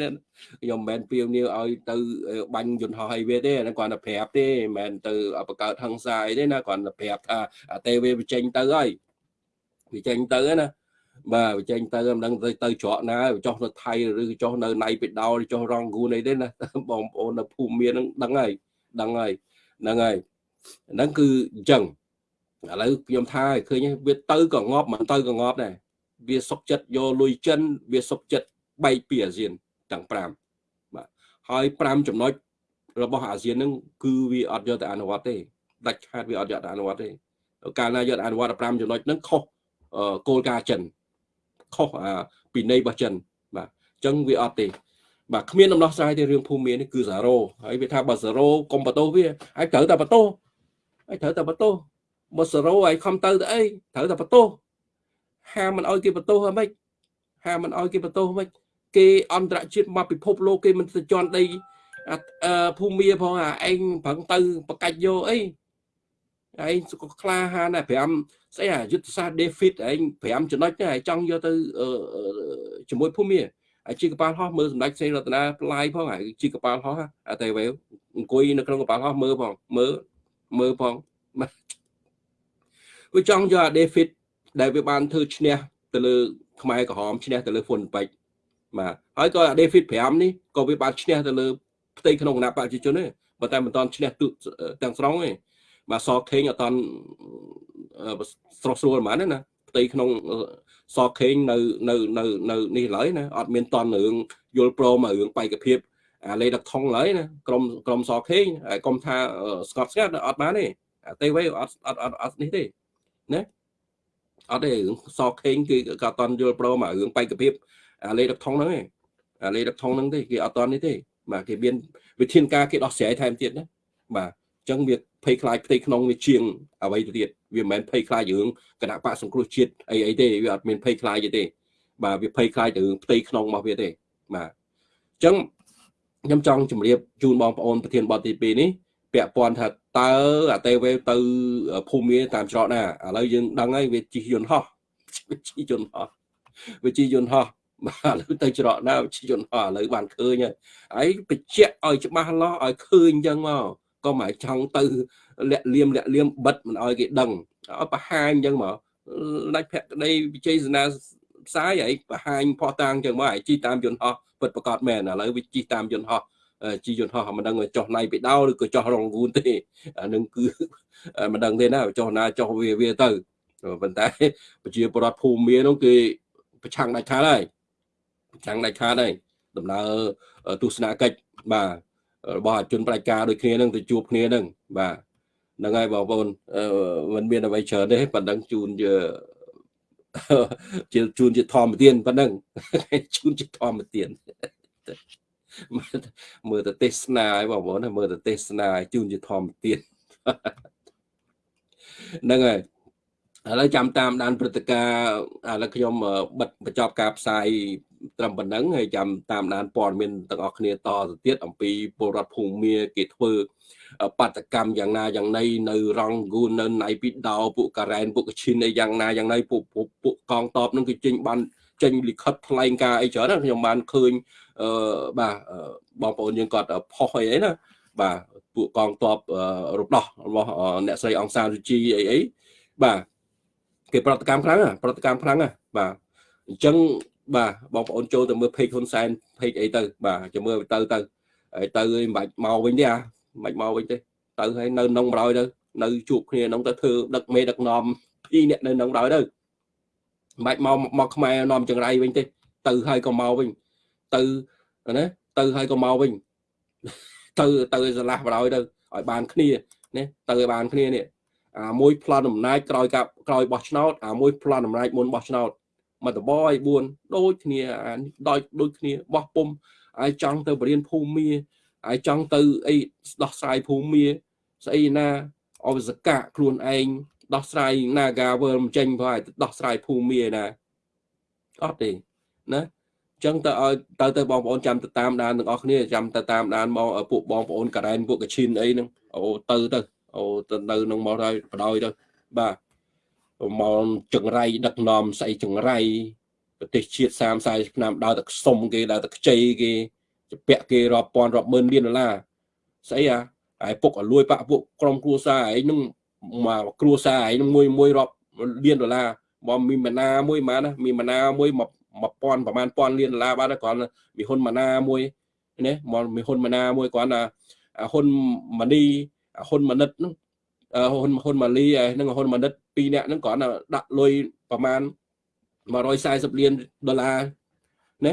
A: ខ្ញុំមិនមែនពៀវនាវឲ្យទៅបាញ់យន្តហោះអីវាទេគាត់តែប្រាប់ទេមិនមែនទៅបង្កើតហឹង្សាអីទេណាគាត់តែប្រាប់ថាទេវាបញ្ចេញទៅហើយវាចេញទៅណាបាទវាចេញទៅមិនដឹងទៅទៅច្រកណាចុះនៅថៃឬចុះនៅណៃបេដោឬចុះរងគូនអីទេណាបងប្អូននៅភូមិមានហ្នឹងដឹងហើយដឹងហើយហ្នឹងហើយហ្នឹងគឺអញ្ចឹងឥឡូវខ្ញុំថាឃើញវាទៅក៏ងាប់មិនទៅក៏ងាប់ដែរវាសុកចិត្តយកលុយចិនវាសុកចិត្ត បែកពីអាស៊ានទាំង5បាទហើយ5ចំណុចរបស់អាស៊ានហ្នឹងគឺវាអត់យកទៅអនុវត្តទេដាច់ខាតវាអត់យកទៅអនុវត្តទេកាលណាយកអនុវត្ត5ចំណុចហ្នឹងខុសគោលការណ៍ចិនខុសអាពីនៃរបស់ចិនបាទអញ្ចឹងវាអត់ទេបាទគ្មានដំណោះស្រាយទេរឿងភូមិមាននេះគឺ0ហើយវាថាបើ0កុំបន្ទោសវាហើយត្រូវតែបន្ទោសហើយត្រូវតែបន្ទោសបើ0ហើយខំទៅទៅអីត្រូវតែបន្ទោសហាមមិនអោយគេបន្ទោសហ្មិចហាមមិនអោយគេបន្ទោសហ្មិច គេអន្តរជាតិមកពិភពលោកគេមិនទៅជន់ដីភូមិផងអាឯងប្រឹងទៅបកាច់យកអីឯងក៏ក្លាហានដែរ5ស្អីអាយុទ្ធសាស្ត្រ David ឯង5ចំណុចដែរចង់យកទៅជាមួយភូមិហើយជីកប៉ាល់ហោះមើលសម្ដេចសេនរតនាផ្លាយផងហើយជីកប៉ាល់ហោះអាតែវេអង្គុយនៅក្នុងកប៉ាល់ហោះមើលផងមើលមើលផងវាចង់យកអា David ដែលវាបានធ្វើឈ្នះទៅលើខ្មែរក្រហមឈ្នះទៅលើហ្វុនពេជ្រ បាទហើយក៏ David 5នេះក៏វាបានឈ្នះទៅលើផ្ទៃក្នុងគណៈប្រជាជនទេប៉ុន្តែមិនតាន់ឈ្នះទាំងស្រុងទេបាទសខេងអត់តាន់ស្រស់ស្រួលហ្មងណាផ្ទៃក្នុងសខេងនៅនៅនៅនៅនេះឡើយណាអត់មានតន់រឿងយល់ព្រមរឿងបេក្ខភាពអាលេដឹកថងឡើយណាក្រុមក្រុមសខេងហើយកុំថាស្កប់ស្ងាត់អត់បានទេទេវេអត់អត់អត់អត់នេះទេណាអត់ទេរឿងសខេងគឺក៏អត់តន់យល់ព្រមរឿងបេក្ខភាព អាលេដឹកថងហ្នឹងទេអាលេដឹកថងហ្នឹងទេគេអត់តន់នេះទេបាទគេមានវិធានការគេដោះស្រាយថែមទៀតណាបាទអញ្ចឹងវាភ័យខ្លាចផ្ទៃក្នុងវាជាងអ្វីទៅទៀតវាមិនមែនភ័យខ្លាចរឿងគណៈបកសង្គ្រោះជាតិអីអីទេវាអត់មានភ័យខ្លាចទេ បាទវាភ័យខ្លាចទៅរឿងផ្ទៃក្នុងរបស់វាទេបាទអញ្ចឹងខ្ញុំចង់ជម្រាបជូនបងប្អូនប្រធានបទទី2នេះពាក់ព័ន្ធថាតើអាតេវេទៅភូមិតាមច្រកណាឥឡូវយើងដឹងហើយវាជិះយន្តហោះវាជិះយន្តហោះវាជិះយន្តហោះ បាទឥឡូវទៅច្រកណាជិះយន្តហោះឥឡូវបានឃើញហើយហើយបញ្ជាក់ឲ្យច្បាស់លាស់ឲ្យឃើញអញ្ចឹងមកក៏មិនចង់ទៅលាក់លៀមលាក់លៀមបិទមិនឲ្យគេដឹងឲ្យបង្ហាញអញ្ចឹងមកដាច់ភក្តីវិជ័យសនាផ្សាយឲ្យបង្ហាញផោះតាំងអញ្ចឹងមកឲ្យជីតាមយន្តហោះពិតប្រកបមែនឥឡូវវាជីតាមយន្តហោះជីយន្តហោះមិនដឹងចុះណៃពីដោឬក៏ចុះរងវូនទេអានឹងគឺមិនដឹងទេណាចុះណាចុះវាវាទៅប៉ុន្តែប្រជាពលរដ្ឋភូមិនោះគេប្រឆាំងដាច់ខាតហើយ ប្រឆាំងដាច់ខាតហើយដំណើរទស្សនកិច្ចបាទរបស់ជនប្រជាការដូចគ្នានឹងទៅជួបគ្នានឹងបាទហ្នឹងហើយបងប្អូនមិនមានអ្វីច្រើនទេប៉ុណ្ណឹងជូនជាជូនជាធម្មទានប៉ុណ្ណឹងជូនជាធម្មទានមើលទៅទេសនាឲ្យបងប្អូនមើលទៅទេសនាឲ្យជូនជាធម្មទានហ្នឹងហើយឥឡូវចាំតាមដានព្រឹត្តិការណ៍ឥឡូវខ្ញុំបិទបញ្ចប់ការផ្សាយ ត្រឹមប៉ុណ្ណឹងហើយចាំតាមដានព័ត៌មានទាំងអស់គ្នាតទៅទៀតអំពីពលរដ្ឋភូមិគេធ្វើបាតកម្មយ៉ាងណាយ៉ាងណីនៅរងគូននៅណៃពីដោពួកការ៉ែនពួកកឈិនអីយ៉ាងណាយ៉ាងណីពួកពួកកងតបនឹងគឺចេញបានចេញលិខិតថ្លែងការអីច្រើនខ្ញុំបានឃើញអឺបាទបងប្អូនយើងគាត់ផុសអីអីណាបាទពួកកងតបរំដោះរបស់អ្នកស្រីអង្សានសុជីអីអីបាទគេប្រតិកម្មខ្លាំងប្រតិកម្មខ្លាំងបាទអញ្ចឹង បាទបងប្អូនចូលទៅមើល page ហ៊ុនសែន page អីទៅ បាទចាំមើលទៅទៅហើយទៅមិនបាច់មកវិញទេអាមិនបាច់មកវិញទេទៅហើយនៅក្នុងបរោយទៅនៅជួបគ្នាក្នុងទៅធ្វើដឹកមេដឹកនាំពីរអ្នកនៅក្នុងបរោយទៅមិនបាច់មកមកខ្មែរនាំចង្រៃវិញទេទៅហើយក៏មកវិញទៅណាទៅហើយក៏មកវិញទៅទៅឆ្លាស់បរោយទៅឲ្យបានគ្នាណាទៅឲ្យបានគ្នានេះអាមួយប្លន់អំណាចក្រោយកាប់ក្រោយបោះឆ្នោតអាមួយប្លន់អំណាចមុនបោះឆ្នោត មកតបឲ្យ4ដូចគ្នាអាដូចដូចគ្នាបោះពុំហើយចង់ទៅបរៀនភូមិហើយចង់ទៅអីដោះស្រាយភូមិស្អីណាអវសកៈខ្លួនឯងដោះស្រាយ Naga World មិនចេញផងឲ្យដោះស្រាយភូមិណាអត់ទេណាចឹងទៅឲ្យទៅទៅបងប្អូនចាំទៅតាមដានទាំងអស់គ្នាចាំទៅតាមដានមកពួកបងប្អូនការ៉ែនពួកកឈិនអីហ្នឹងអូទៅទៅអូទៅនៅនឹងមកហើយបដ ாய் ទៅបាទ មកចង្រៃដឹកនាំស្អីចង្រៃប្រទេសជាតិ30 40ឆ្នាំដើរតែខ្សុំគេដើរតែខ្ចីគេជពាក់គេរាប់ពាន់រាប់ម៉ឺនលានដុល្លារស្អីអាហើយពុកឲ្យលួយបាក់ពួកក្រុមគ្រួសារឯងនឹងមកគ្រួសារឯងនឹងមួយមួយរាប់លានដុល្លារមកមានម៉ាណាមួយម៉ាណាមានម៉ាណាមួយ1000ប្រហែលពាន់លានដុល្លារបាទគ្រាន់មានហ៊ុនម៉ាណាមួយណាមកមានហ៊ុនម៉ាណាមួយគ្រាន់តែហ៊ុនម៉ានីហ៊ុនម៉ានិតហ្នឹង ហ៊ុនហ៊ុនម៉ាលីនិងហ៊ុនម៉ានិតពីរនាក់ហ្នឹងគ្រាន់តែដាក់លុយប្រមាណ140លានដុល្លារណា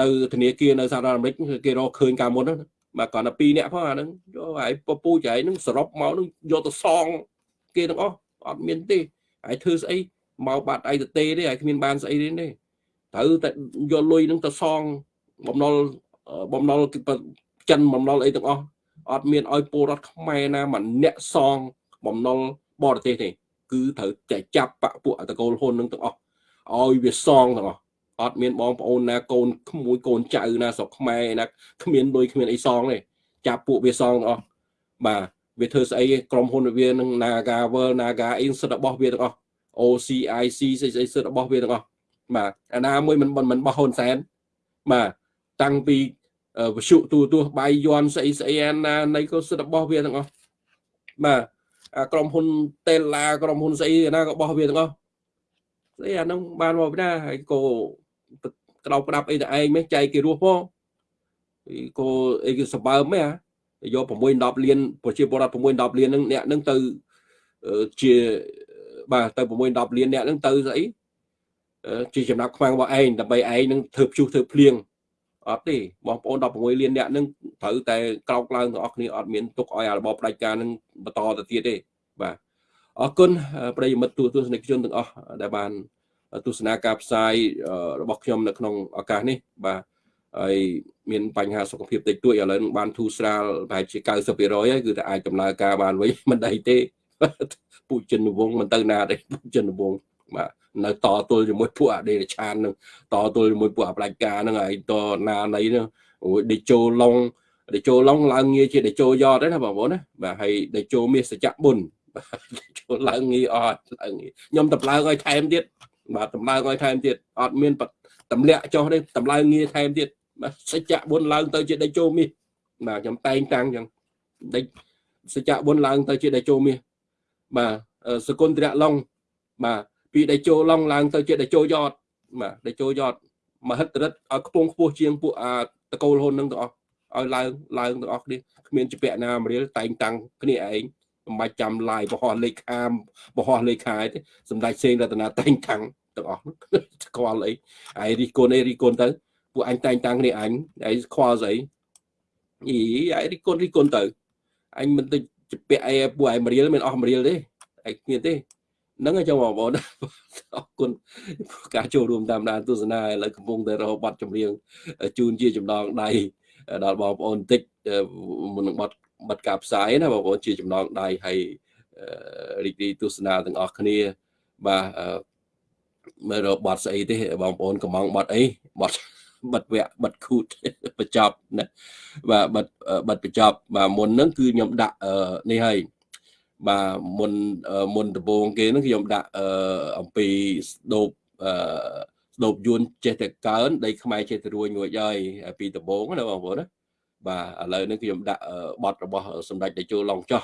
A: នៅធនាគារនៅសហរដ្ឋអាមេរិកគេរកឃើញកាលមុនហ្នឹងបាទគ្រាន់តែពីរនាក់ផងអាហ្នឹងយកហើយពពូចហើយហ្នឹងសរុបមកហ្នឹងយកទៅសង គេទាំងអស់អត់មានទេហើយធ្វើស្អីមកបាត់អីទៅទេទេហើយគ្មានបានស្អីទេទេត្រូវតែយកលុយនឹងទៅសងបំណុលបំណុលចិនបំណុលអីទាំងអស់អត់មានឲ្យពលរដ្ឋខ្មែរណាម្នាក់សង បំណុលបរទេសទេគឺត្រូវតែចាប់បពពួកតកូលហ៊ុននឹងទាំងអស់ឲ្យវាសងទាំងអស់អត់មានបងប្អូនណាកូនក្មួយកូនចៅណាស្រុកខ្មែរណាគ្មានលុយគ្មានអីសងទេចាប់ពួកវាសងទាំងអស់បាទវាធ្វើស្អីក្រុមហ៊ុនវានឹង Naga World Naga អីសិទ្ធិរបស់វាទាំងអស់ OCIC ស្អីស្អីសិទ្ធិរបស់វាទាំងអស់បាទអាណាមួយមិនមិនបោះហ៊ុនសែនបាទតាំងពីវិសុទូទស្សបាយយន់ស្អីស្អីអាណានៃក៏សិទ្ធិរបស់វាទាំងអស់បាទ ក្រុមហ៊ុនតេឡាក្រុមហ៊ុនស្អីណាក៏បោះវាទាំងអស់ស្អីអានោះបានមកណាហើយក៏ក្តោបក្តាប់អីតែឯងមិនចែកគេរស់ផងក៏អីគេសម្បើមហ៎យក6 10លានប្រជាពលរដ្ឋ6 10លានហ្នឹងអ្នកហ្នឹងទៅជាបាទទៅ6 10លានអ្នកហ្នឹងទៅស្អីជាចំណាប់ខ្មាំងរបស់ឯងដើម្បីឯងនឹងធ្វើព្យុះធ្វើភ្លៀង អត់ទេបងប្អូន16លានអ្នកនឹងត្រូវតែក្រោកឡើងទាំងអស់គ្នាអត់មានទុកឲ្យរបបផ្ដាច់ការនឹងបន្តទៅទៀតទេបាទអរគុណប្រិយមិត្តទូទស្សនិកជនទាំងអស់ដែលបានទស្សនាការផ្សាយរបស់ខ្ញុំនៅក្នុងឱកាសនេះបាទហើយមានបញ្ហាសុខភាពតិចតួចឥឡូវបានធូរស្រាលប្រហែលជា90%ហើយគឺតែអាចដំណើរការបានវិញមិនដៃទេពូចិនវងមិនទៅណាទេពូចិនវង បាទនៅតទល់ជាមួយពួកអដេរឆាននឹងតទល់ជាមួយពួកអផ្ដាច់ការនឹងហើយតណាណីនឹងអូយដេជោឡុងដេជោឡុងឡើងងារជាដេជោយ៉តទេណាបងប្អូនណាបាទហើយដេជោមាសសច្ចៈបុណ្យចូលឡើងងារអត់ឡើងងារខ្ញុំតម្លើងឲ្យថែមទៀតបាទតម្លើងឲ្យថែមទៀតអត់មានតម្លាក់ចុះទេតម្លើងងារថែមទៀតបាទសច្ចៈបុណ្យឡើងទៅជាដេជោមាសបាទខ្ញុំតែងតាំងចឹងដេចសច្ចៈបុណ្យឡើងទៅជាដេជោមាសបាទសគុណត្រៈឡុងបាទ ពីដេជោឡុងឡើងទៅជាដេជោយ៉តបាទដេជោយ៉តមហិទ្ធិរិទ្ធឲ្យខ្ពងខ្ពស់ជាងពួកអាតកូលហ៊ុននឹងទាំងអស់ឲ្យឡើងឡើងទាំងអស់គ្នាគ្មានជាពាក់ណាមរៀលតែងតាំងគ្នាឯងមិនបាច់ចាំឡាយបរោះលេខាបរោះលេខាទេសម្ដេចសេងរតនាតែងតាំងទាំងអស់ស្គាល់អីឯរីកូនអីរីកូនទៅពួកអញតែងតាំងគ្នាអញឯងខ្វល់ស្អីអីឯរីកូនរីកូនទៅអញមិនទៅជាពាក់អីពួកឯងមរៀលមិនអស់មរៀលទេឯងគ្មានទេ ហ្នឹងហើយចឹងបងប្អូនអរគុណការចូលរួមតាមដានទស្សនាឥឡូវកំពុងតែរហូតបាត់ចម្រៀងជូនជាចំណងដៃដល់បងប្អូនតិចមុននឹងបាត់បាត់ការផ្សាយណាបងប្អូនជាចំណងដៃហើយរីករាយទស្សនាទាំងអស់គ្នាបាទមើលរកបាត់ស្អីទេបងប្អូនកំងបាត់អីបាត់បាត់វគ្គបាត់ខូតបញ្ចប់ណាបាទបាត់បាត់បញ្ចប់បាទមុនហ្នឹងគឺខ្ញុំដាក់នេះហើយ បាទមុនមុនដំបូងគេហ្នឹងខ្ញុំដាក់អំពីស្ដោបអឺស្ដោបយួនចេះតែកើនដីខ្មែរចេះតែរួញរួចហើយពីដំបូងណាបងប្អូនណាបាទឥឡូវនេះខ្ញុំដាក់បទរបស់សម្ដេចតេជោឡុងចោះ